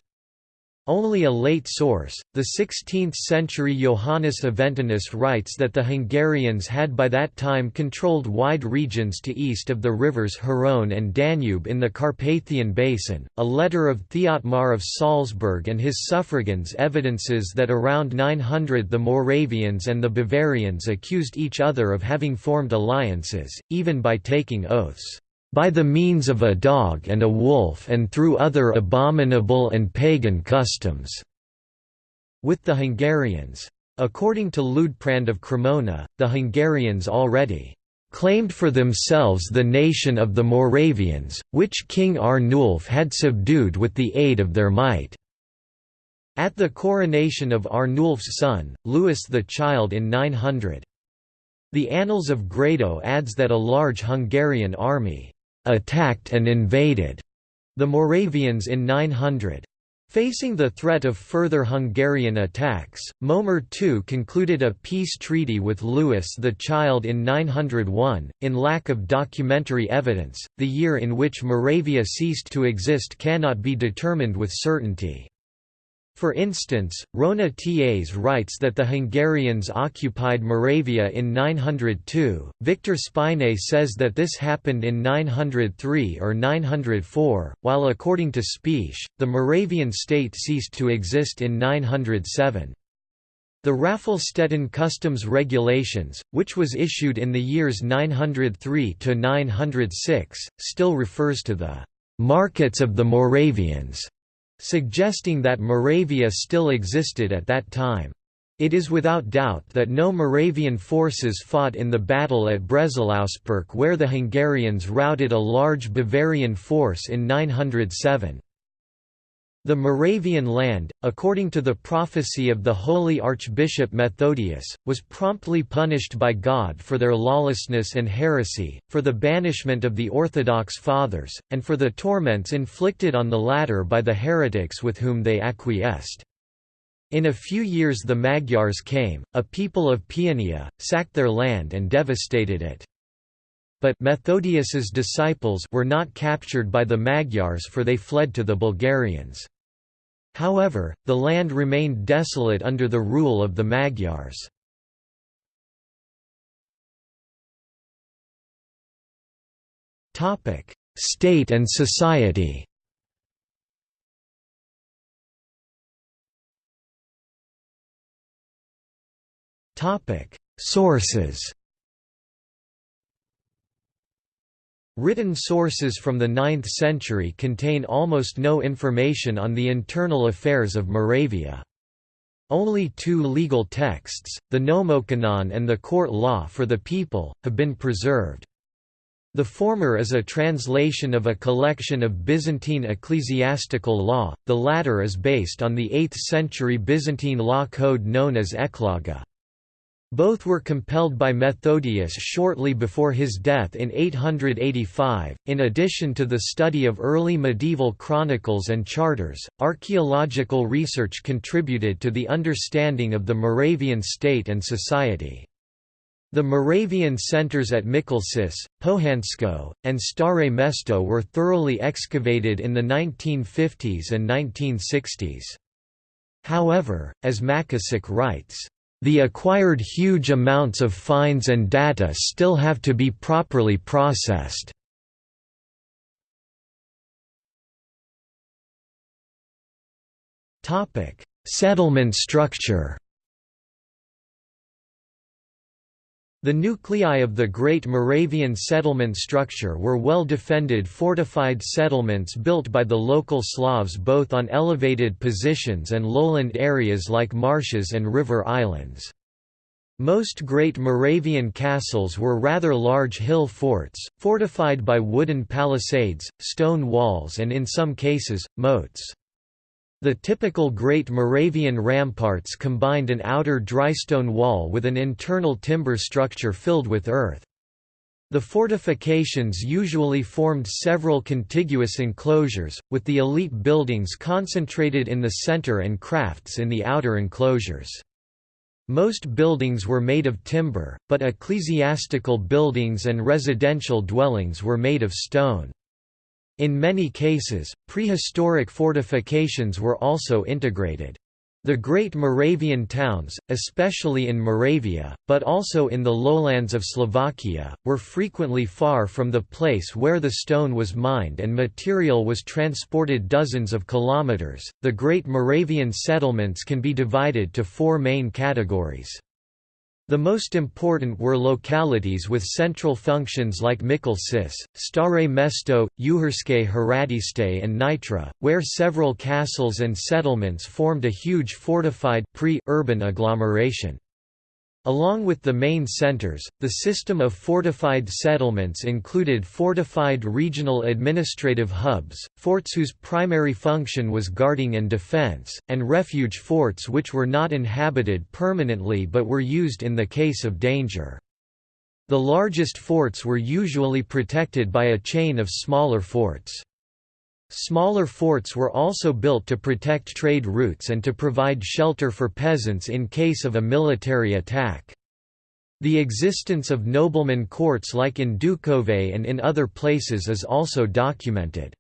[SPEAKER 1] Only a late source, the 16th-century Johannes Aventinus writes that the Hungarians had by that time controlled wide regions to east of the rivers Hron and Danube in the Carpathian Basin. A letter of Thiotmar of Salzburg and his suffragans evidences that around 900 the Moravians and the Bavarians accused each other of having formed alliances, even by taking oaths by the means of a dog and a wolf and through other abominable and pagan customs." with the Hungarians. According to Liutprand of Cremona, the Hungarians already claimed for themselves the nation of the Moravians, which King Arnulf had subdued with the aid of their might." At the coronation of Arnulf's son, Louis the Child in 900. The Annals of Grado adds that a large Hungarian army attacked and invaded the Moravians in 900. Facing the threat of further Hungarian attacks, Mojmír II concluded a peace treaty with Louis the Child in 901. In lack of documentary evidence, the year in which Moravia ceased to exist cannot be determined with certainty. For instance, Róna-Tas writes that the Hungarians occupied Moravia in 902, Victor Spinei says that this happened in 903 or 904, while according to Špiesz, the Moravian state ceased to exist in 907. The Raffelstetten customs regulations, which was issued in the years 903–906, still refers to the «markets of the Moravians» suggesting that Moravia still existed at that time. It is without doubt that no Moravian forces fought in the battle at Brezilauspurk where the Hungarians routed a large Bavarian force in 907. The Moravian land, according to the prophecy of the holy Archbishop Methodius, was promptly punished by God for their lawlessness and heresy, for the banishment of the Orthodox Fathers, and for the torments inflicted on the latter by the heretics with whom they acquiesced. In a few years the Magyars came, a people of Paeania, sacked their land and devastated it. But Methodius's disciples were not captured by the Magyars for they fled to the Bulgarians. However, the land remained desolate under the rule of the Magyars. State and society Sources Written sources from the 9th century contain almost no information on the internal affairs of Moravia. Only two legal texts, the Nomocanon and the Court Law for the People, have been preserved. The former is a translation of a collection of Byzantine ecclesiastical law, the latter is based on the 8th century Byzantine law code known as Ecloga. Both were compelled by Methodius shortly before his death in 885. In addition to the study of early medieval chronicles and charters, archaeological research contributed to the understanding of the Moravian state and society. The Moravian centers at Mikulčice, Pohansko, and Stare Mesto were thoroughly excavated in the 1950s and 1960s. However, as Macháček writes, the acquired huge amounts of finds and data still have to be properly processed. Settlement structure The nuclei of the Great Moravian settlement structure were well-defended fortified settlements built by the local Slavs both on elevated positions and lowland areas like marshes and river islands. Most great Moravian castles were rather large hill forts, fortified by wooden palisades, stone walls and in some cases, moats. The typical Great Moravian ramparts combined an outer drystone wall with an internal timber structure filled with earth. The fortifications usually formed several contiguous enclosures, with the elite buildings concentrated in the center and crafts in the outer enclosures. Most buildings were made of timber, but ecclesiastical buildings and residential dwellings were made of stone. In many cases, prehistoric fortifications were also integrated. The great Moravian towns, especially in Moravia, but also in the lowlands of Slovakia, were frequently far from the place where the stone was mined and material was transported dozens of kilometers. The great Moravian settlements can be divided to four main categories. The most important were localities with central functions like Mikulčice, Stare Mesto, Uherské Hradiště and Nitra, where several castles and settlements formed a huge fortified pre-urban agglomeration. Along with the main centers, the system of fortified settlements included fortified regional administrative hubs, forts whose primary function was guarding and defense, and refuge forts which were not inhabited permanently but were used in the case of danger. The largest forts were usually protected by a chain of smaller forts. Smaller forts were also built to protect trade routes and to provide shelter for peasants in case of a military attack. The existence of nobleman courts like in Ducové and in other places is also documented.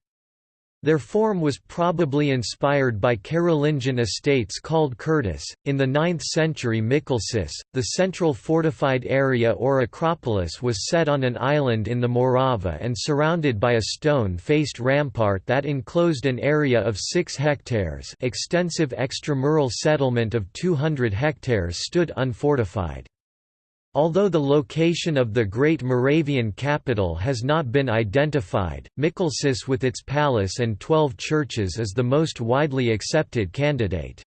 [SPEAKER 1] Their form was probably inspired by Carolingian estates called Curtis. In the 9th century Mikulčice, the central fortified area or acropolis was set on an island in the Morava and surrounded by a stone-faced rampart that enclosed an area of 6 hectares extensive extramural settlement of 200 hectares stood unfortified. Although the location of the Great Moravian capital has not been identified, Mikulčice with its palace and twelve churches is the most widely accepted candidate.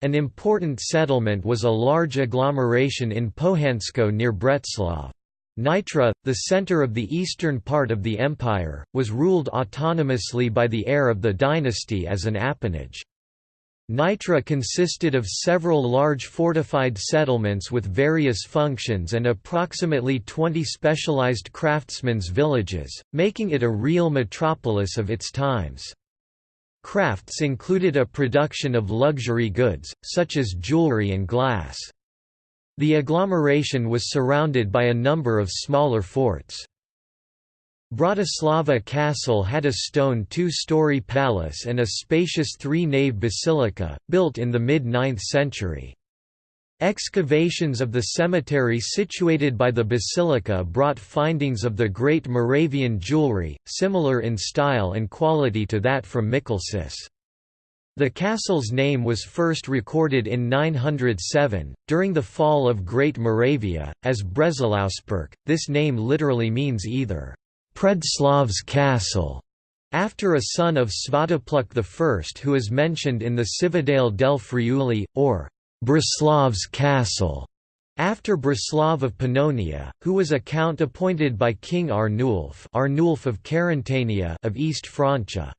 [SPEAKER 1] An important settlement was a large agglomeration in Pohansko near Břeclav. Nitra, the center of the eastern part of the empire, was ruled autonomously by the heir of the dynasty as an appanage. Nitra consisted of several large fortified settlements with various functions and approximately 20 specialized craftsmen's villages, making it a real metropolis of its times. Crafts included a production of luxury goods, such as jewelry and glass. The agglomeration was surrounded by a number of smaller forts. Bratislava Castle had a stone two-story palace and a spacious three-nave basilica, built in the mid-9th century. Excavations of the cemetery situated by the basilica brought findings of the great Moravian jewelry, similar in style and quality to that from Mikulčice. The castle's name was first recorded in 907, during the fall of Great Moravia, as Breslausperk. This name literally means either Predslav's castle, after a son of Svatopluk I who is mentioned in the Cividale del Friuli, or Breslav's castle, after Breslav of Pannonia, who was a count appointed by King Arnulf, Arnulf of Carantania of East Francia.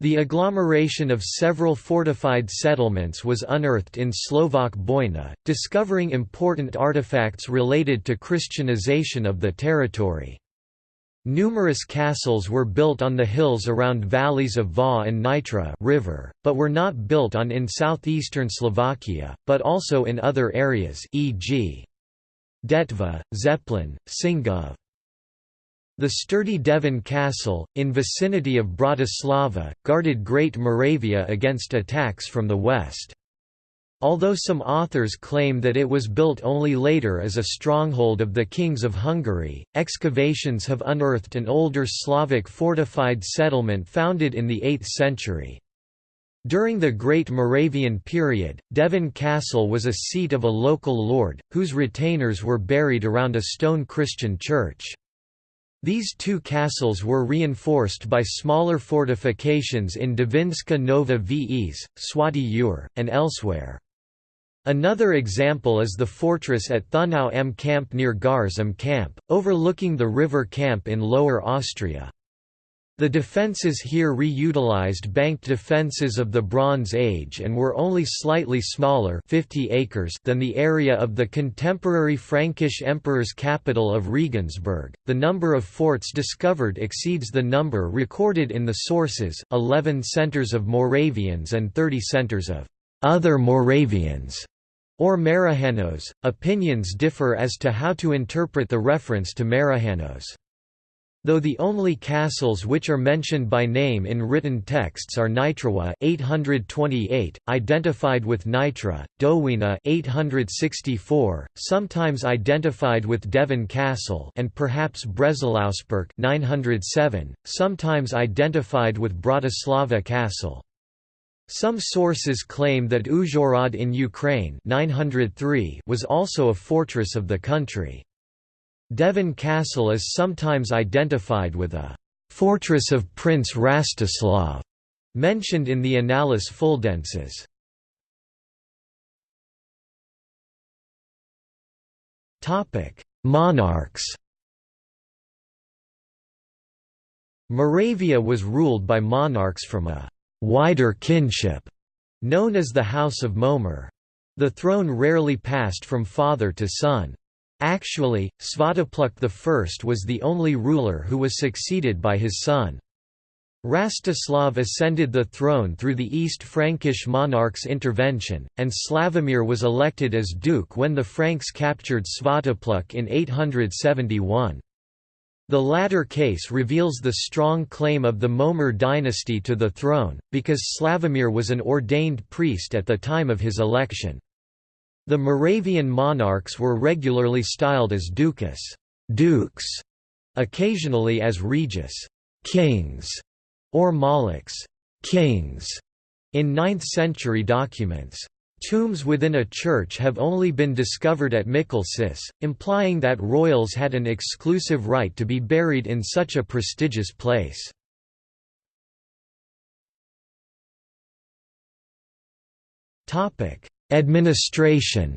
[SPEAKER 1] The agglomeration of several fortified settlements was unearthed in Slovak Bojna, discovering important artifacts related to Christianization of the territory. Numerous castles were built on the hills around valleys of Váh and Nitra river, but were not built on in southeastern Slovakia, but also in other areas e.g. Detva, Zemplín, Singov. The sturdy Devín Castle, in vicinity of Bratislava, guarded Great Moravia against attacks from the west. Although some authors claim that it was built only later as a stronghold of the kings of Hungary, excavations have unearthed an older Slavic fortified settlement founded in the 8th century. During the Great Moravian period, Devín Castle was a seat of a local lord, whose retainers were buried around a stone Christian church. These two castles were reinforced by smaller fortifications in Devinska Nova Ves, Svätý Jur, and elsewhere. Another example is the fortress at Thunau am Kamp near Gars am Kamp, overlooking the river Kamp in Lower Austria. The defences here re-utilized banked defences of the Bronze Age and were only slightly smaller 50 acres than the area of the contemporary Frankish emperor's capital of Regensburg. The number of forts discovered exceeds the number recorded in the sources 11 centres of Moravians and 30 centres of other Moravians or Marihanos. Opinions differ as to how to interpret the reference to Marihanos. Though the only castles which are mentioned by name in written texts are Nitrawa 828, identified with Nitra, Dowina 864, sometimes identified with Devín Castle and perhaps Breslausperk 907, sometimes identified with Bratislava Castle. Some sources claim that Uzhhorod in Ukraine 903 was also a fortress of the country. Devín Castle is sometimes identified with a «fortress of Prince Rastislav» mentioned in the Annales Fuldenses. Monarchs Moravia was ruled by monarchs from a «wider kinship» known as the House of Mojmír. The throne rarely passed from father to son. Actually, Svatopluk I was the only ruler who was succeeded by his son. Rastislav ascended the throne through the East Frankish monarch's intervention, and Slavomir was elected as duke when the Franks captured Svatopluk in 871. The latter case reveals the strong claim of the Mojmír dynasty to the throne, because Slavomir was an ordained priest at the time of his election. The Moravian monarchs were regularly styled as ducas dukes", occasionally as regis kings", or maliks kings", in 9th-century documents. Tombs within a church have only been discovered at Mikulčice, implying that royals had an exclusive right to be buried in such a prestigious place. Administration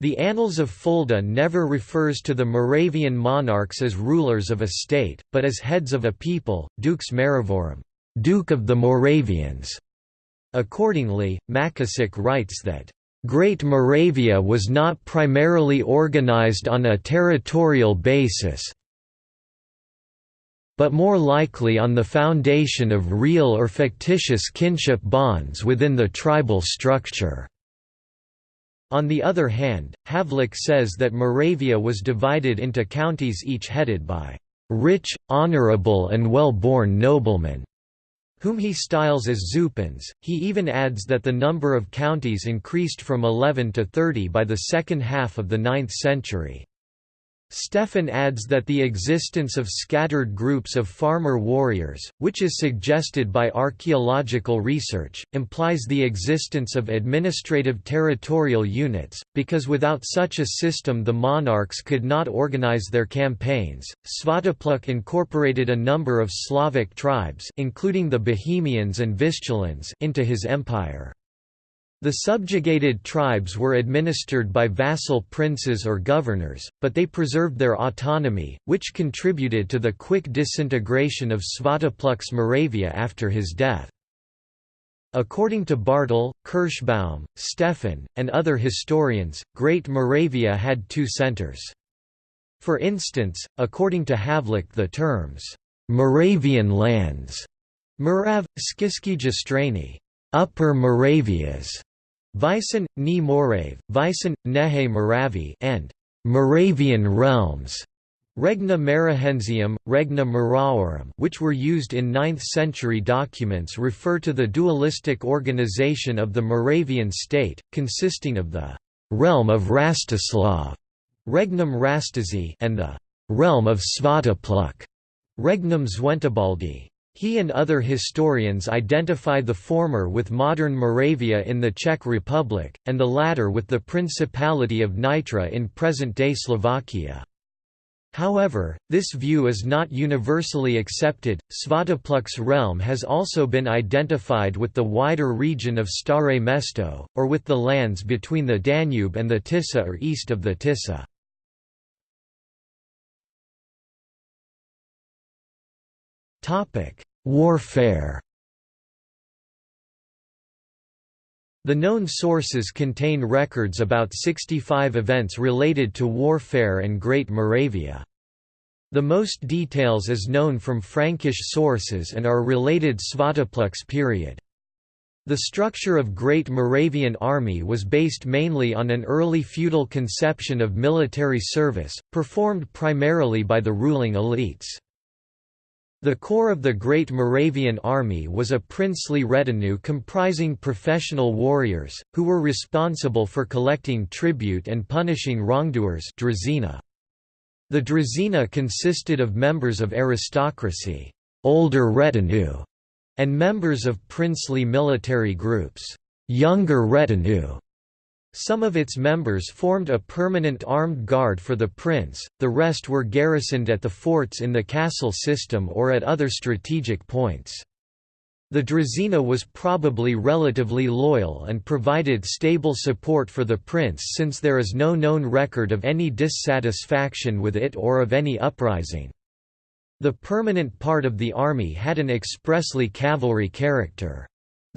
[SPEAKER 1] The Annals of Fulda never refers to the Moravian monarchs as rulers of a state, but as heads of a people, dux Maravorum, Duke of the Moravians. Accordingly, Macháček writes that, Great Moravia was not primarily organized on a territorial basis, but more likely on the foundation of real or fictitious kinship bonds within the tribal structure. On the other hand, Havlik says that Moravia was divided into counties each headed by rich, honorable and well-born noblemen, whom he styles as Zupans. He even adds that the number of counties increased from 11 to 30 by the second half of the 9th century. Stefan adds that the existence of scattered groups of farmer warriors, which is suggested by archaeological research, implies the existence of administrative territorial units, because without such a system the monarchs could not organize their campaigns. Svatopluk incorporated a number of Slavic tribes, including the Bohemians and Vistulans, into his empire. The subjugated tribes were administered by vassal princes or governors, but they preserved their autonomy, which contributed to the quick disintegration of Svatopluk's Moravia after his death. According to Bartl, Kirschbaum, Stefan, and other historians, Great Moravia had two centers. For instance, according to Havlik the terms, "'Moravian lands' Morav, Skiski Upper Moravias, Vysen, Ni Morave, Vysen, Nehe Moravi and Moravian realms Regna Marahensium, Regna Maraorum which were used in 9th-century documents refer to the dualistic organization of the Moravian state, consisting of the «realm of Rastislav» Regnum Rastizi and the «realm of Svatopluk» Regnum Zwentibaldi. He and other historians identify the former with modern Moravia in the Czech Republic, and the latter with the Principality of Nitra in present-day Slovakia. However, this view is not universally accepted. Svatopluk's realm has also been identified with the wider region of Stare Mesto, or with the lands between the Danube and the Tisa or east of the Tisa. Warfare The known sources contain records about 65 events related to warfare and Great Moravia. The most details is known from Frankish sources and are related Svatopluk's period. The structure of Great Moravian Army was based mainly on an early feudal conception of military service, performed primarily by the ruling elites. The core of the Great Moravian Army was a princely retinue comprising professional warriors, who were responsible for collecting tribute and punishing wrongdoers The Drazina consisted of members of aristocracy older retinue", and members of princely military groups younger retinue", some of its members formed a permanent armed guard for the prince, the rest were garrisoned at the forts in the castle system or at other strategic points. The Drazina was probably relatively loyal and provided stable support for the prince since there is no known record of any dissatisfaction with it or of any uprising. The permanent part of the army had an expressly cavalry character.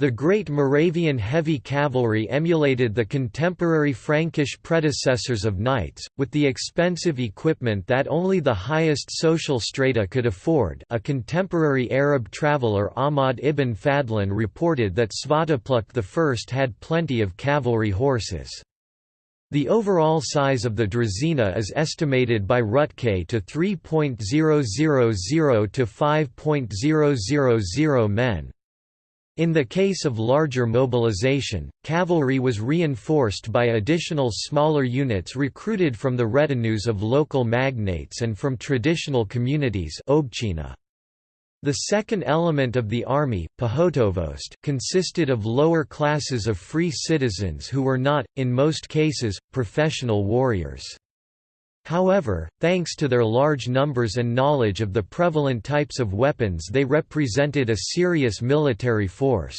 [SPEAKER 1] The Great Moravian heavy cavalry emulated the contemporary Frankish predecessors of knights, with the expensive equipment that only the highest social strata could afford a contemporary Arab traveller Ahmad ibn Fadlan reported that Svatopluk I had plenty of cavalry horses. The overall size of the Drazina is estimated by Ruttkay to 3.000 to 5.000 men. In the case of larger mobilization, cavalry was reinforced by additional smaller units recruited from the retinues of local magnates and from traditional communities The second element of the army, Pohotovost, consisted of lower classes of free citizens who were not, in most cases, professional warriors. However, thanks to their large numbers and knowledge of the prevalent types of weapons they represented a serious military force.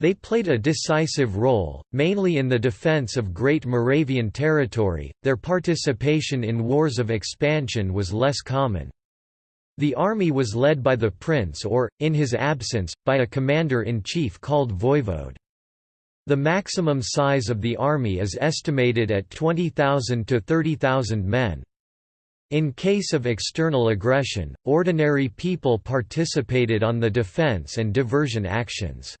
[SPEAKER 1] They played a decisive role, mainly in the defense of Great Moravian territory, their participation in wars of expansion was less common. The army was led by the prince or, in his absence, by a commander-in-chief called voivode. The maximum size of the army is estimated at 20,000 to 30,000 men. In case of external aggression, ordinary people participated on the defense and diversion actions.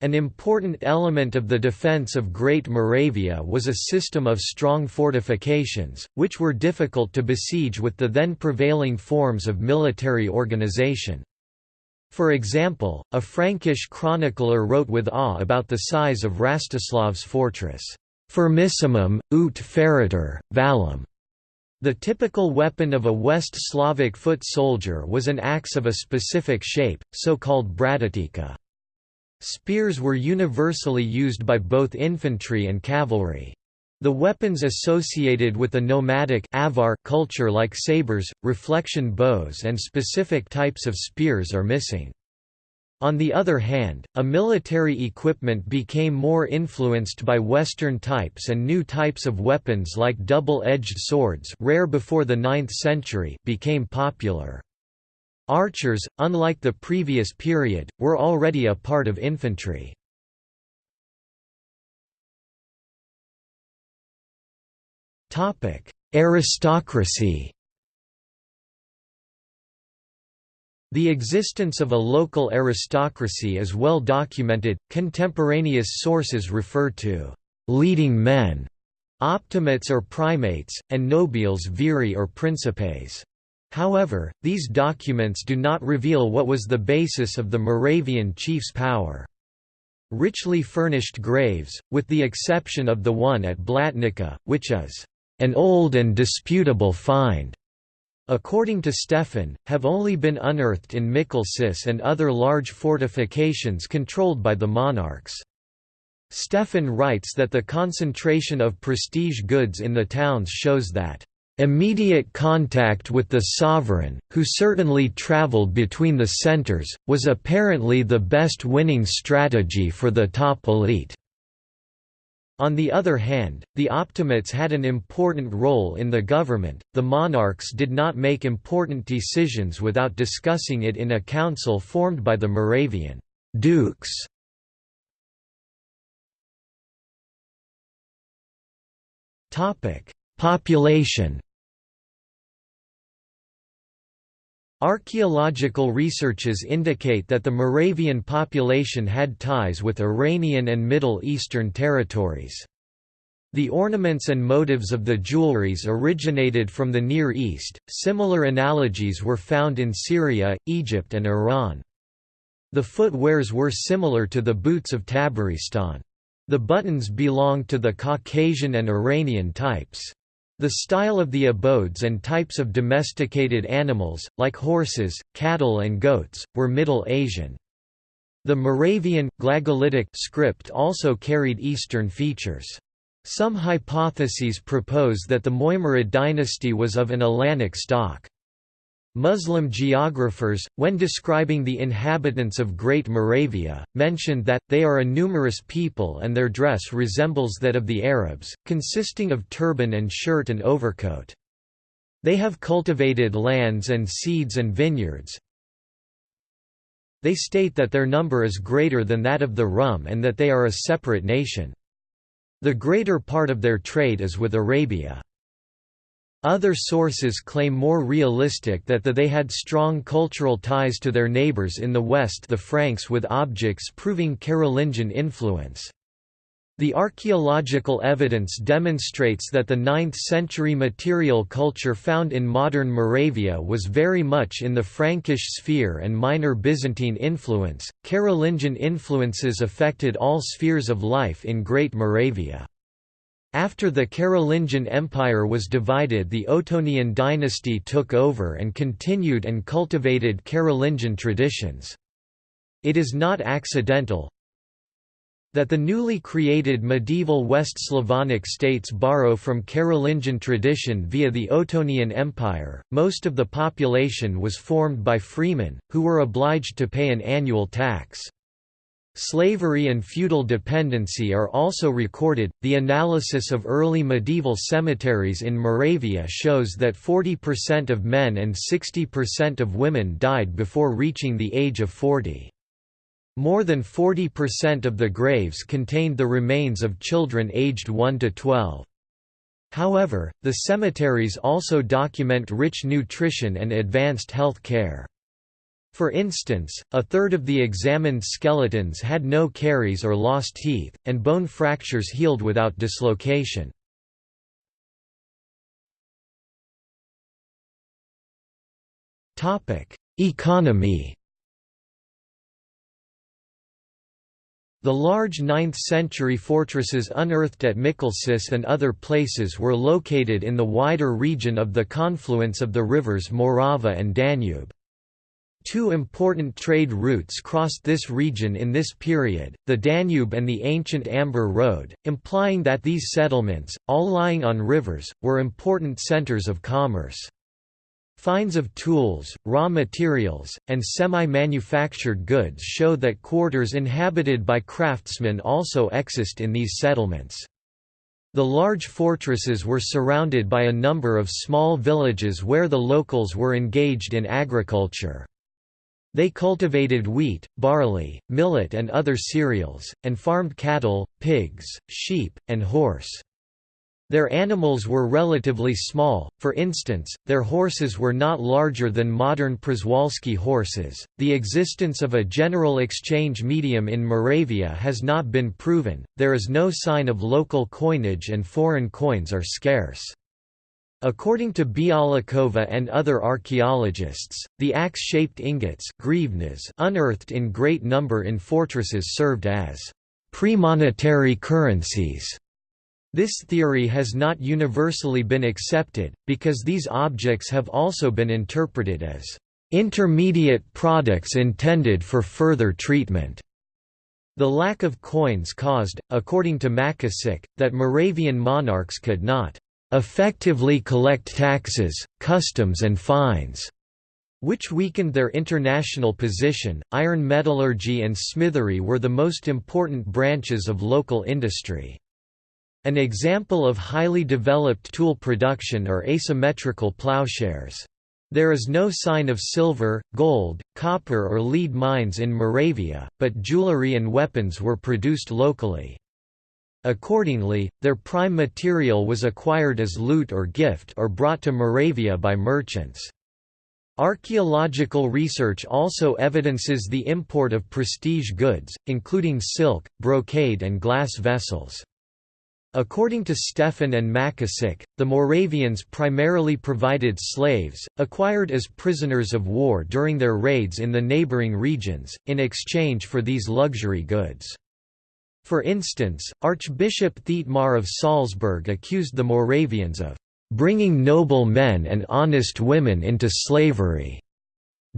[SPEAKER 1] An important element of the defense of Great Moravia was a system of strong fortifications, which were difficult to besiege with the then prevailing forms of military organization. For example, a Frankish chronicler wrote with awe about the size of Rastislav's fortress, Firmissimum, ut feriter, valum. The typical weapon of a West Slavic foot soldier was an axe of a specific shape, so-called bradatika. Spears were universally used by both infantry and cavalry. The weapons associated with the nomadic avar culture like sabers, reflection bows and specific types of spears are missing. On the other hand, a military equipment became more influenced by Western types and new types of weapons like double-edged swords rare before the 9th century became popular. Archers, unlike the previous period, were already a part of infantry. Aristocracy The existence of a local aristocracy is well documented. Contemporaneous sources refer to leading men, optimates or primates, and nobiles viri or principes. However, these documents do not reveal what was the basis of the Moravian chief's power. Richly furnished graves, with the exception of the one at Blatnica, which is an old and disputable find, according to Stefan, have only been unearthed in Mikulčice and other large fortifications controlled by the monarchs. Stefan writes that the concentration of prestige goods in the towns shows that Immediate contact with the sovereign, who certainly traveled between the centers, was apparently the best winning strategy for the top elite. On the other hand, the Optimates had an important role in the government. The monarchs did not make important decisions without discussing it in a council formed by the Moravian dukes. Population Archaeological researches indicate that the Moravian population had ties with Iranian and Middle Eastern territories. The ornaments and motives of the jewelries originated from the Near East. Similar analogies were found in Syria, Egypt, and Iran. The footwears were similar to the boots of Tabaristan. The buttons belonged to the Caucasian and Iranian types. The style of the abodes and types of domesticated animals, like horses, cattle and goats, were Middle Asian. The Moravian, Glagolitic script also carried Eastern features. Some hypotheses propose that the Moimerid dynasty was of an Alanic stock. Muslim geographers, when describing the inhabitants of Great Moravia, mentioned that, they are a numerous people and their dress resembles that of the Arabs, consisting of turban and shirt and overcoat. They have cultivated lands and seeds and vineyards. They state that their number is greater than that of the Rum and that they are a separate nation. The greater part of their trade is with Arabia. Other sources claim more realistic that the they had strong cultural ties to their neighbours in the west the Franks with objects proving Carolingian influence. The archaeological evidence demonstrates that the 9th-century material culture found in modern Moravia was very much in the Frankish sphere and minor Byzantine influence. Carolingian influences affected all spheres of life in Great Moravia. After the Carolingian Empire was divided the Ottonian dynasty took over and continued and cultivated Carolingian traditions. It is not accidental that the newly created medieval West Slavonic states borrow from Carolingian tradition via the Ottonian Empire. Most of the population was formed by freemen, who were obliged to pay an annual tax. Slavery and feudal dependency are also recorded. The analysis of early medieval cemeteries in Moravia shows that 40% of men and 60% of women died before reaching the age of 40. More than 40% of the graves contained the remains of children aged 1 to 12. However, the cemeteries also document rich nutrition and advanced health care. For instance, a third of the examined skeletons had no caries or lost teeth, and bone fractures healed without dislocation. Economy The large 9th-century fortresses unearthed at Mikulčice and other places were located in the wider region of the confluence of the rivers Morava and Danube. Two important trade routes crossed this region in this period, the Danube and the ancient Amber Road, implying that these settlements, all lying on rivers, were important centers of commerce. Finds of tools, raw materials, and semi-manufactured goods show that quarters inhabited by craftsmen also exist in these settlements. The large fortresses were surrounded by a number of small villages where the locals were engaged in agriculture. They cultivated wheat, barley, millet and other cereals, and farmed cattle, pigs, sheep, and horse. Their animals were relatively small, for instance, their horses were not larger than modern Przewalski horses. The existence of a general exchange medium in Moravia has not been proven, there is no sign of local coinage and foreign coins are scarce. According to Bialeková and other archaeologists, the axe-shaped ingots unearthed in great number in fortresses served as premonetary currencies. This theory has not universally been accepted, because these objects have also been interpreted as intermediate products intended for further treatment. The lack of coins caused, according to Macháček, that Moravian monarchs could not effectively collect taxes, customs and fines, which weakened their international position. Iron metallurgy and smithery were the most important branches of local industry. An example of highly developed tool production are asymmetrical plowshares. There is no sign of silver, gold, copper or lead mines in Moravia, but jewelry and weapons were produced locally. Accordingly, their prime material was acquired as loot or gift or brought to Moravia by merchants. Archaeological research also evidences the import of prestige goods, including silk, brocade and glass vessels. According to Stefan and Macháček, the Moravians primarily provided slaves, acquired as prisoners of war during their raids in the neighboring regions, in exchange for these luxury goods. For instance, Archbishop Thietmar of Salzburg accused the Moravians of bringing noble men and honest women into slavery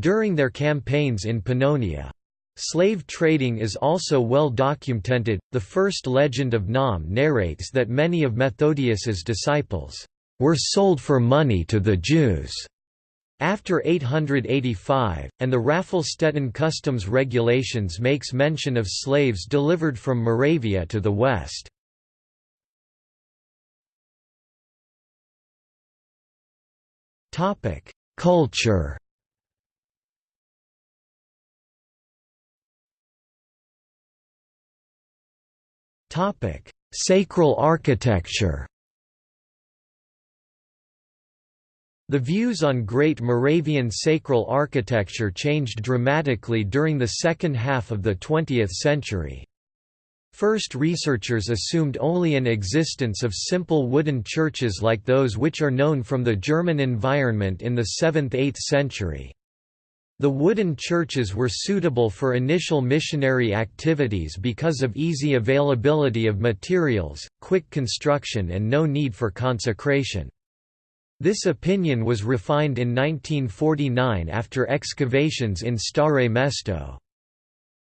[SPEAKER 1] during their campaigns in Pannonia. Slave trading is also well documented. The first legend of Naum narrates that many of Methodius's disciples were sold for money to the Jews after 885, and the Raffelstetten customs regulations makes mention of slaves delivered from Moravia to the west. Culture Sacral architecture The views on Great Moravian sacral architecture changed dramatically during the second half of the 20th century. First researchers assumed only an existence of simple wooden churches like those which are known from the German environment in the 7th–8th century. The wooden churches were suitable for initial missionary activities because of easy availability of materials, quick construction and no need for consecration. This opinion was refined in 1949 after excavations in Stare Mesto.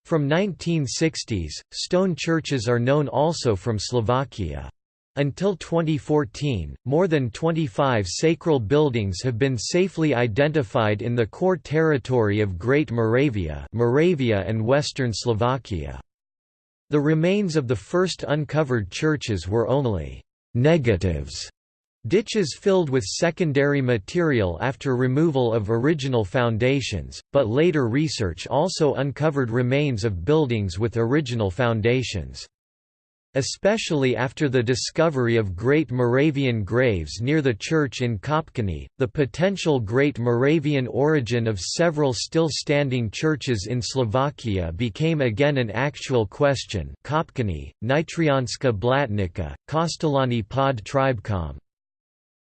[SPEAKER 1] From 1960s, stone churches are known also from Slovakia. Until 2014, more than 25 sacral buildings have been safely identified in the core territory of Great Moravia, Moravia and western Slovakia. The remains of the first uncovered churches were only «negatives» Ditches filled with secondary material after removal of original foundations, but later research also uncovered remains of buildings with original foundations. Especially after the discovery of Great Moravian graves near the church in Kopčany, the potential Great Moravian origin of several still standing churches in Slovakia became again an actual question Kopčany, Nitrianska Blatnica, Kostoľany pod Tribečom.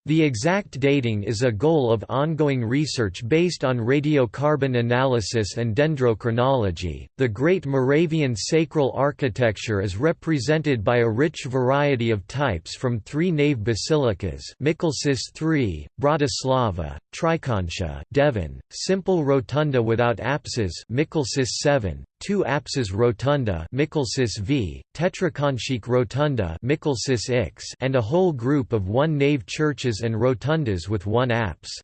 [SPEAKER 1] The exact dating is a goal of ongoing research based on radiocarbon analysis and dendrochronology. The Great Moravian sacral architecture is represented by a rich variety of types from three nave basilicas: Mikulčice III, Bratislava, Trikonča, Devín, simple rotunda without apses, Mikulčice VII, two apses rotunda V, tetrakonchik rotunda X, and a whole group of one-nave churches and rotundas with one apse.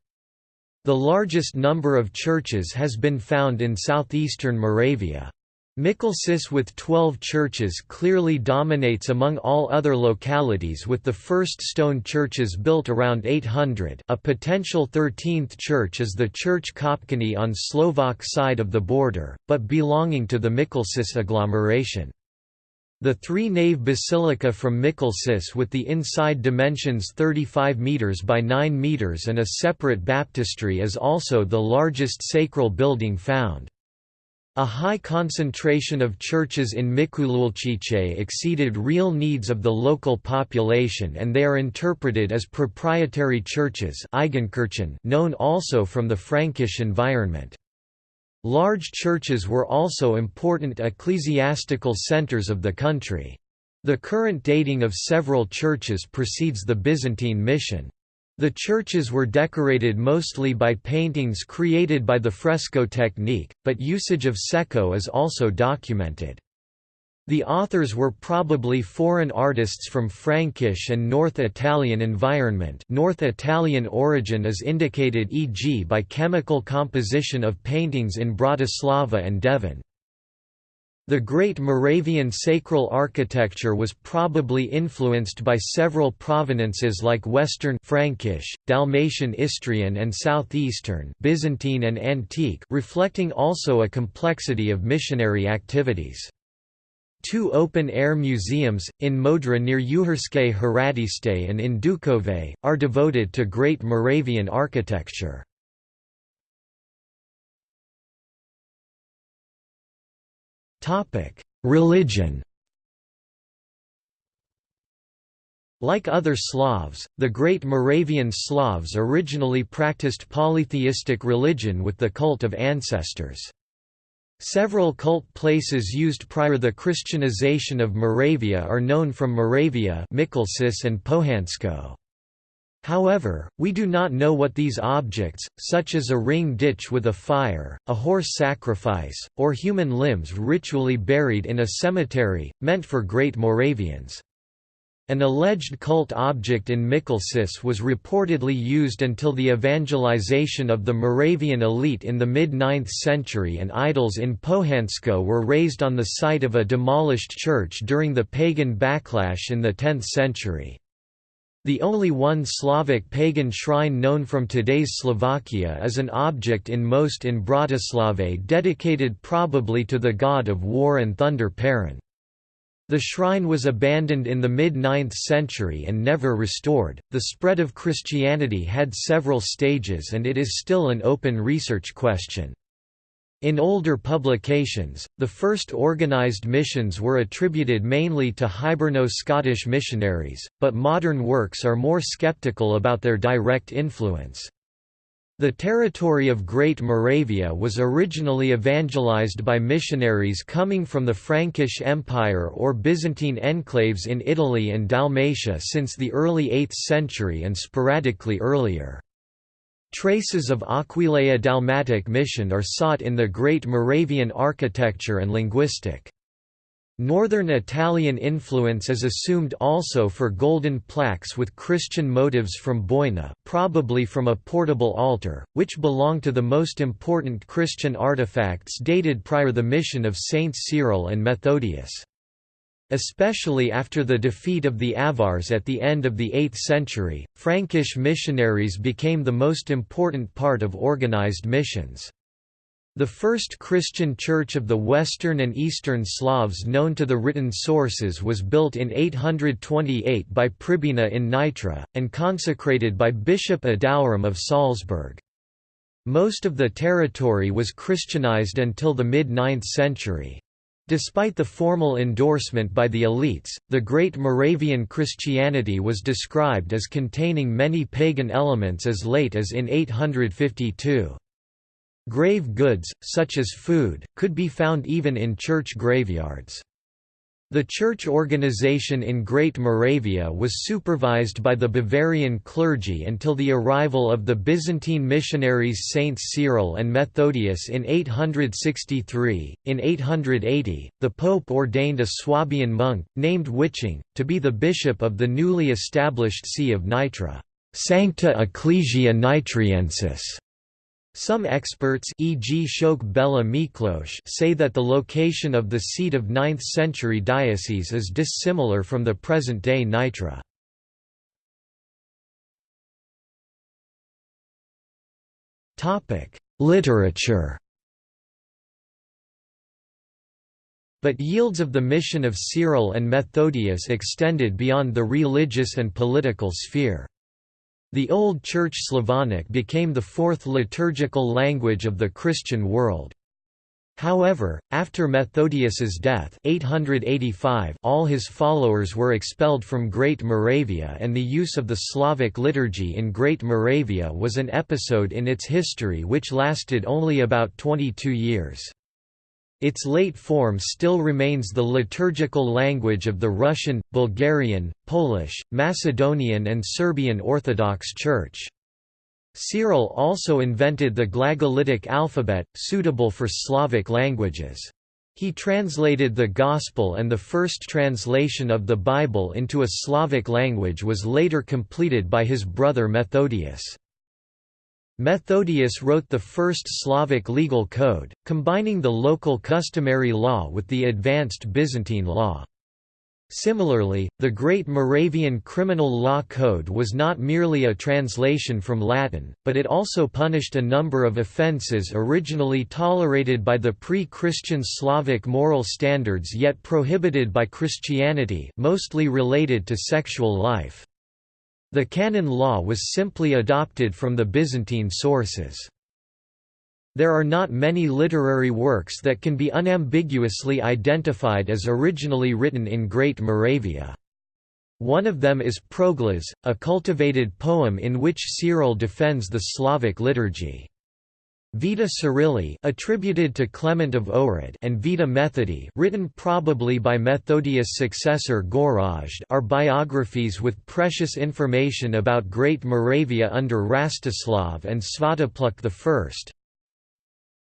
[SPEAKER 1] The largest number of churches has been found in southeastern Moravia. Mikulčice with 12 churches clearly dominates among all other localities with the first stone churches built around 800 a potential 13th church is the church Kopčany on Slovak side of the border, but belonging to the Mikulčice agglomeration. The three-nave basilica from Mikulčice with the inside dimensions 35 metres by 9 metres and a separate baptistry is also the largest sacral building found. A high concentration of churches in Mikulčice exceeded real needs of the local population and they are interpreted as proprietary churches known also from the Frankish environment. Large churches were also important ecclesiastical centers of the country. The current dating of several churches precedes the Byzantine mission. The churches were decorated mostly by paintings created by the fresco technique, but usage of secco is also documented. The authors were probably foreign artists from Frankish and North Italian environment North Italian origin is indicated e.g. by chemical composition of paintings in Bratislava and Devín. The Great Moravian sacral architecture was probably influenced by several provenances like Western Frankish, Dalmatian Istrian and Southeastern Byzantine and Antique reflecting also a complexity of missionary activities. Two open-air museums, in Modra near Uherské Hradiště and in Ducové, are devoted to Great Moravian architecture. Religion Like other Slavs, the Great Moravian Slavs originally practiced polytheistic religion with the cult of ancestors. Several cult places used prior the Christianization of Moravia are known from Moravia Mikulčice and Pohansko. However, we do not know what these objects, such as a ring ditch with a fire, a horse sacrifice, or human limbs ritually buried in a cemetery, meant for Great Moravians. An alleged cult object in Mikulčice was reportedly used until the evangelization of the Moravian elite in the mid-9th century and idols in Pohansko were raised on the site of a demolished church during the pagan backlash in the 10th century. The only one Slavic pagan shrine known from today's Slovakia is an object in most in Bratislava dedicated probably to the god of war and thunder Perun. The shrine was abandoned in the mid-9th century and never restored. The spread of Christianity had several stages and it is still an open research question. In older publications, the first organized missions were attributed mainly to Hiberno-Scottish missionaries, but modern works are more skeptical about their direct influence. The territory of Great Moravia was originally evangelized by missionaries coming from the Frankish Empire or Byzantine enclaves in Italy and Dalmatia since the early 8th century and sporadically earlier. Traces of Aquileia Dalmatic mission are sought in the Great Moravian architecture and linguistic. Northern Italian influence is assumed also for golden plaques with Christian motives from Bojna probably from a portable altar, which belong to the most important Christian artifacts dated prior to the mission of Saints Cyril and Methodius. Especially after the defeat of the Avars at the end of the 8th century, Frankish missionaries became the most important part of organized missions. The first Christian church of the Western and Eastern Slavs known to the written sources was built in 828 by Pribina in Nitra, and consecrated by Bishop Adalram of Salzburg. Most of the territory was Christianized until the mid-9th century. Despite the formal endorsement by the elites, the Great Moravian Christianity was described as containing many pagan elements as late as in 852. Grave goods, such as food, could be found even in church graveyards. The church organization in Great Moravia was supervised by the Bavarian clergy until the arrival of the Byzantine missionaries Saints Cyril and Methodius in 863. In 880, the Pope ordained a Swabian monk, named Wiching, to be the bishop of the newly established See of Nitra, Sancta Ecclesia Nitriensis. Some experts e.g. Szőke Béla say that the location of the seat of 9th-century diocese is dissimilar from the present-day Nitra. Literature But yields of the mission of Cyril and Methodius extended beyond the religious and political sphere. The Old Church Slavonic became the fourth liturgical language of the Christian world. However, after Methodius's death 885, all his followers were expelled from Great Moravia and the use of the Slavic liturgy in Great Moravia was an episode in its history which lasted only about 22 years. Its late form still remains the liturgical language of the Russian, Bulgarian, Polish, Macedonian and Serbian Orthodox Church. Cyril also invented the Glagolitic alphabet, suitable for Slavic languages. He translated the Gospel and the first translation of the Bible into a Slavic language was later completed by his brother Methodius. Methodius wrote the first Slavic legal code, combining the local customary law with the advanced Byzantine law. Similarly, the Great Moravian Criminal Law Code was not merely a translation from Latin, but it also punished a number of offences originally tolerated by the pre-Christian Slavic moral standards yet prohibited by Christianity mostly related to sexual life. The canon law was simply adopted from the Byzantine sources. There are not many literary works that can be unambiguously identified as originally written in Great Moravia. One of them is Proglas, a cultivated poem in which Cyril defends the Slavic liturgy. Vita Cyrili attributed to Clement of Ohrid and Vita Methodi written probably by Methodius' successor Gorazd are biographies with precious information about Great Moravia under Rastislav and Svatopluk I.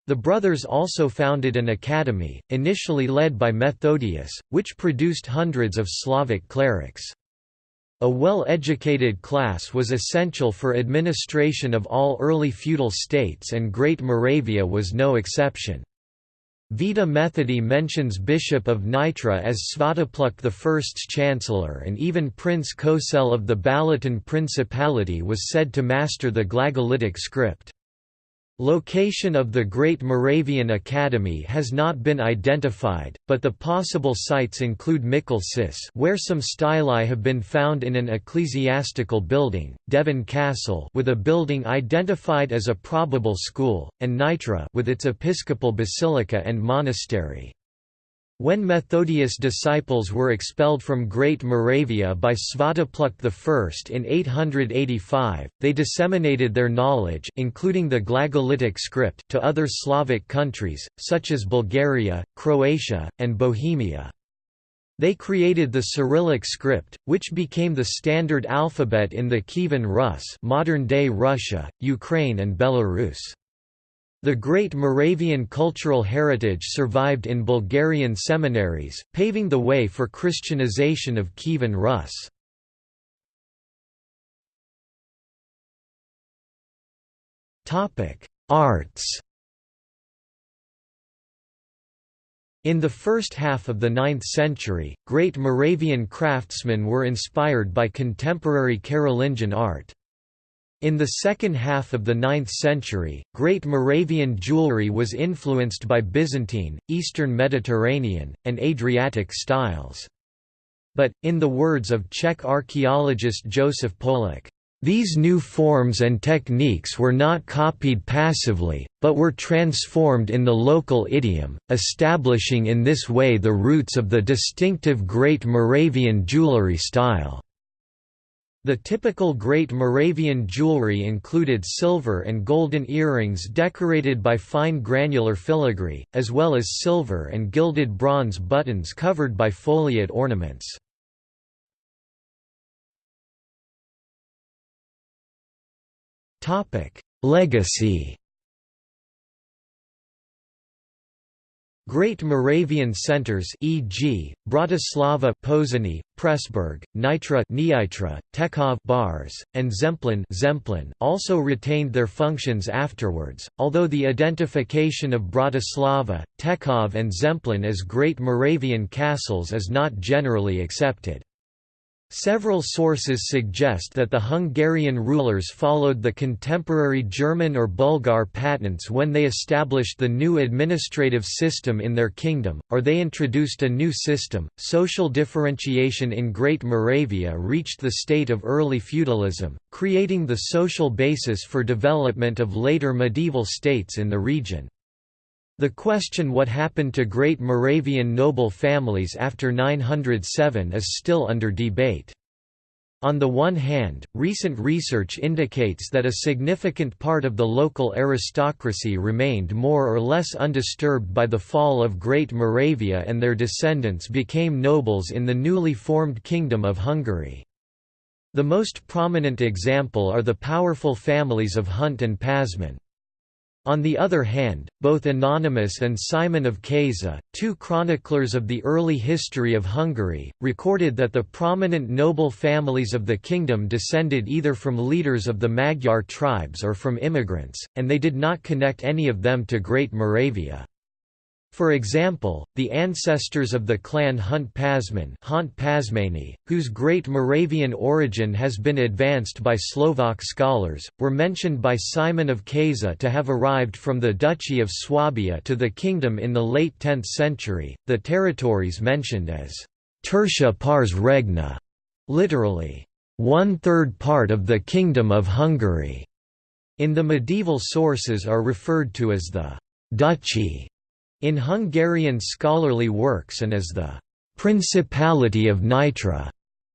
[SPEAKER 1] The brothers also founded an academy, initially led by Methodius, which produced hundreds of Slavic clerics. A well-educated class was essential for administration of all early feudal states and Great Moravia was no exception. Vita Methodi mentions Bishop of Nitra as Svatopluk I's chancellor and even Prince Kocel of the Balaton Principality was said to master the Glagolitic script. Location of the Great Moravian Academy has not been identified, but the possible sites include Mikulčice where some stelae have been found in an ecclesiastical building, Devín Castle with a building identified as a probable school, and Nitra with its episcopal basilica and monastery. When Methodius' disciples were expelled from Great Moravia by Svatopluk I in 885, they disseminated their knowledge including the Glagolitic script to other Slavic countries, such as Bulgaria, Croatia, and Bohemia. They created the Cyrillic script, which became the standard alphabet in the Kievan Rus modern-day Russia, Ukraine and Belarus. The great Moravian cultural heritage survived in Bulgarian seminaries, paving the way for Christianization of Kievan Rus. Arts In the first half of the 9th century, great Moravian craftsmen were inspired by contemporary Carolingian art. In the second half of the 9th century, Great Moravian jewelry was influenced by Byzantine, Eastern Mediterranean, and Adriatic styles. But, in the words of Czech archaeologist Josef Poulík, these new forms and techniques were not copied passively, but were transformed in the local idiom, establishing in this way the roots of the distinctive Great Moravian jewelry style. The typical Great Moravian jewelry included silver and golden earrings decorated by fine granular filigree, as well as silver and gilded bronze buttons covered by foliate ornaments. Legacy Great Moravian centers e.g., Bratislava Pozsony, Pressburg, Nitra Nyitra, Tekov Bars, and Zemplín Zemplín also retained their functions afterwards, although the identification of Bratislava, Tekov and Zemplín as Great Moravian castles is not generally accepted. Several sources suggest that the Hungarian rulers followed the contemporary German or Bulgar patents when they established the new administrative system in their kingdom, or they introduced a new system. Social differentiation in Great Moravia reached the state of early feudalism, creating the social basis for development of later medieval states in the region. The question what happened to great Moravian noble families after 907 is still under debate. On the one hand, recent research indicates that a significant part of the local aristocracy remained more or less undisturbed by the fall of Great Moravia and their descendants became nobles in the newly formed Kingdom of Hungary. The most prominent example are the powerful families of Hont and Pázmány. On the other hand, both Anonymous and Simon of Keza, two chroniclers of the early history of Hungary, recorded that the prominent noble families of the kingdom descended either from leaders of the Magyar tribes or from immigrants, and they did not connect any of them to Great Moravia. For example, the ancestors of the clan Hont Pázmány, whose great Moravian origin has been advanced by Slovak scholars, were mentioned by Simon of Keza to have arrived from the Duchy of Swabia to the kingdom in the late 10th century. The territories mentioned as Tertia pars regna, literally, one third part of the Kingdom of Hungary, in the medieval sources are referred to as the Duchy in Hungarian scholarly works and as the «Principality of Nitra»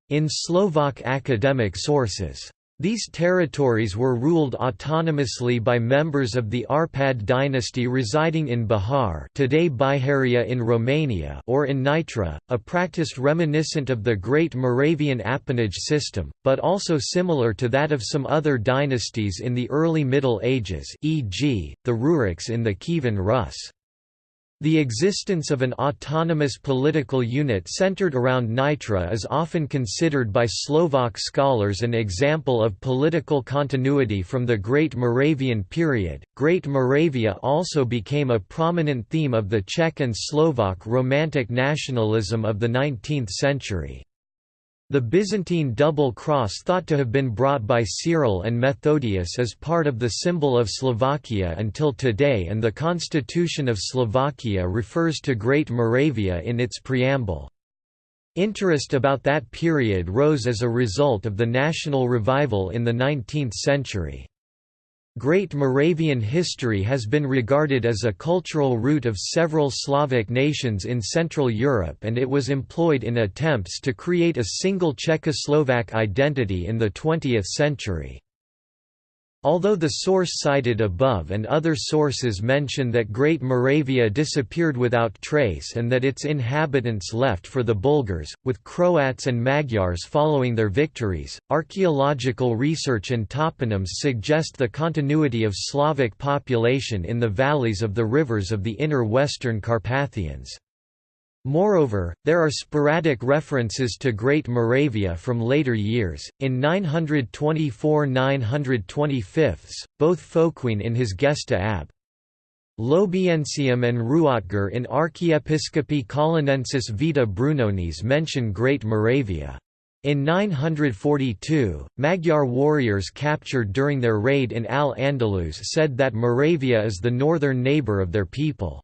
[SPEAKER 1] in Slovak academic sources. These territories were ruled autonomously by members of the Arpad dynasty residing in Bihar today Biharia in Romania or in Nitra, a practice reminiscent of the Great Moravian appanage system, but also similar to that of some other dynasties in the early Middle Ages e.g., the Ruriks in the Kievan Rus. The existence of an autonomous political unit centered around Nitra is often considered by Slovak scholars an example of political continuity from the Great Moravian period. Great Moravia also became a prominent theme of the Czech and Slovak Romantic nationalism of the 19th century. The Byzantine double cross thought to have been brought by Cyril and Methodius is part of the symbol of Slovakia until today and the Constitution of Slovakia refers to Great Moravia in its preamble. Interest about that period rose as a result of the national revival in the 19th century. Great Moravian history has been regarded as a cultural root of several Slavic nations in Central Europe and it was employed in attempts to create a single Czechoslovak identity in the 20th century. Although the source cited above and other sources mention that Great Moravia disappeared without trace and that its inhabitants left for the Bulgars, with Croats and Magyars following their victories, archaeological research and toponyms suggest the continuity of Slavic population in the valleys of the rivers of the inner western Carpathians. Moreover, there are sporadic references to Great Moravia from later years. In 924 925, both Folcuin in his Gesta ab. Lobiensium and Ruotger in Archiepiscopi Colonensis Vita Brunonis mention Great Moravia. In 942, Magyar warriors captured during their raid in Al-Andalus said that Moravia is the northern neighbour of their people.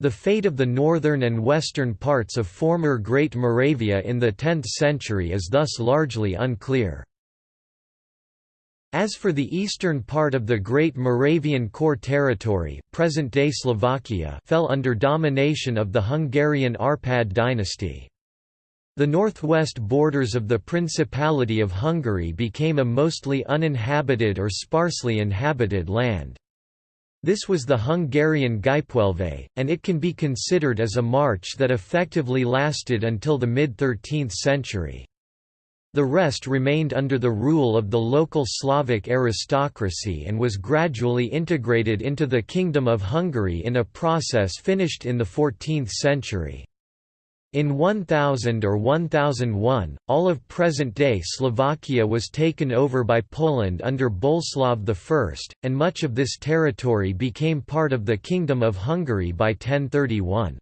[SPEAKER 1] The fate of the northern and western parts of former Great Moravia in the 10th century is thus largely unclear. As for the eastern part of the Great Moravian Core territory present-day Slovakia fell under domination of the Hungarian Arpad dynasty. The northwest borders of the Principality of Hungary became a mostly uninhabited or sparsely inhabited land. This was the Hungarian gyepűelve, and it can be considered as a march that effectively lasted until the mid-13th century. The rest remained under the rule of the local Slavic aristocracy and was gradually integrated into the Kingdom of Hungary in a process finished in the 14th century. In 1000 or 1001, all of present-day Slovakia was taken over by Poland under Boleslav I, and much of this territory became part of the Kingdom of Hungary by 1031.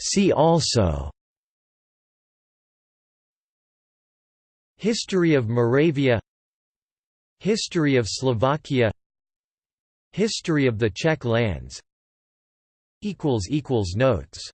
[SPEAKER 1] See also History of Moravia History of Slovakia History of the Czech lands. Notes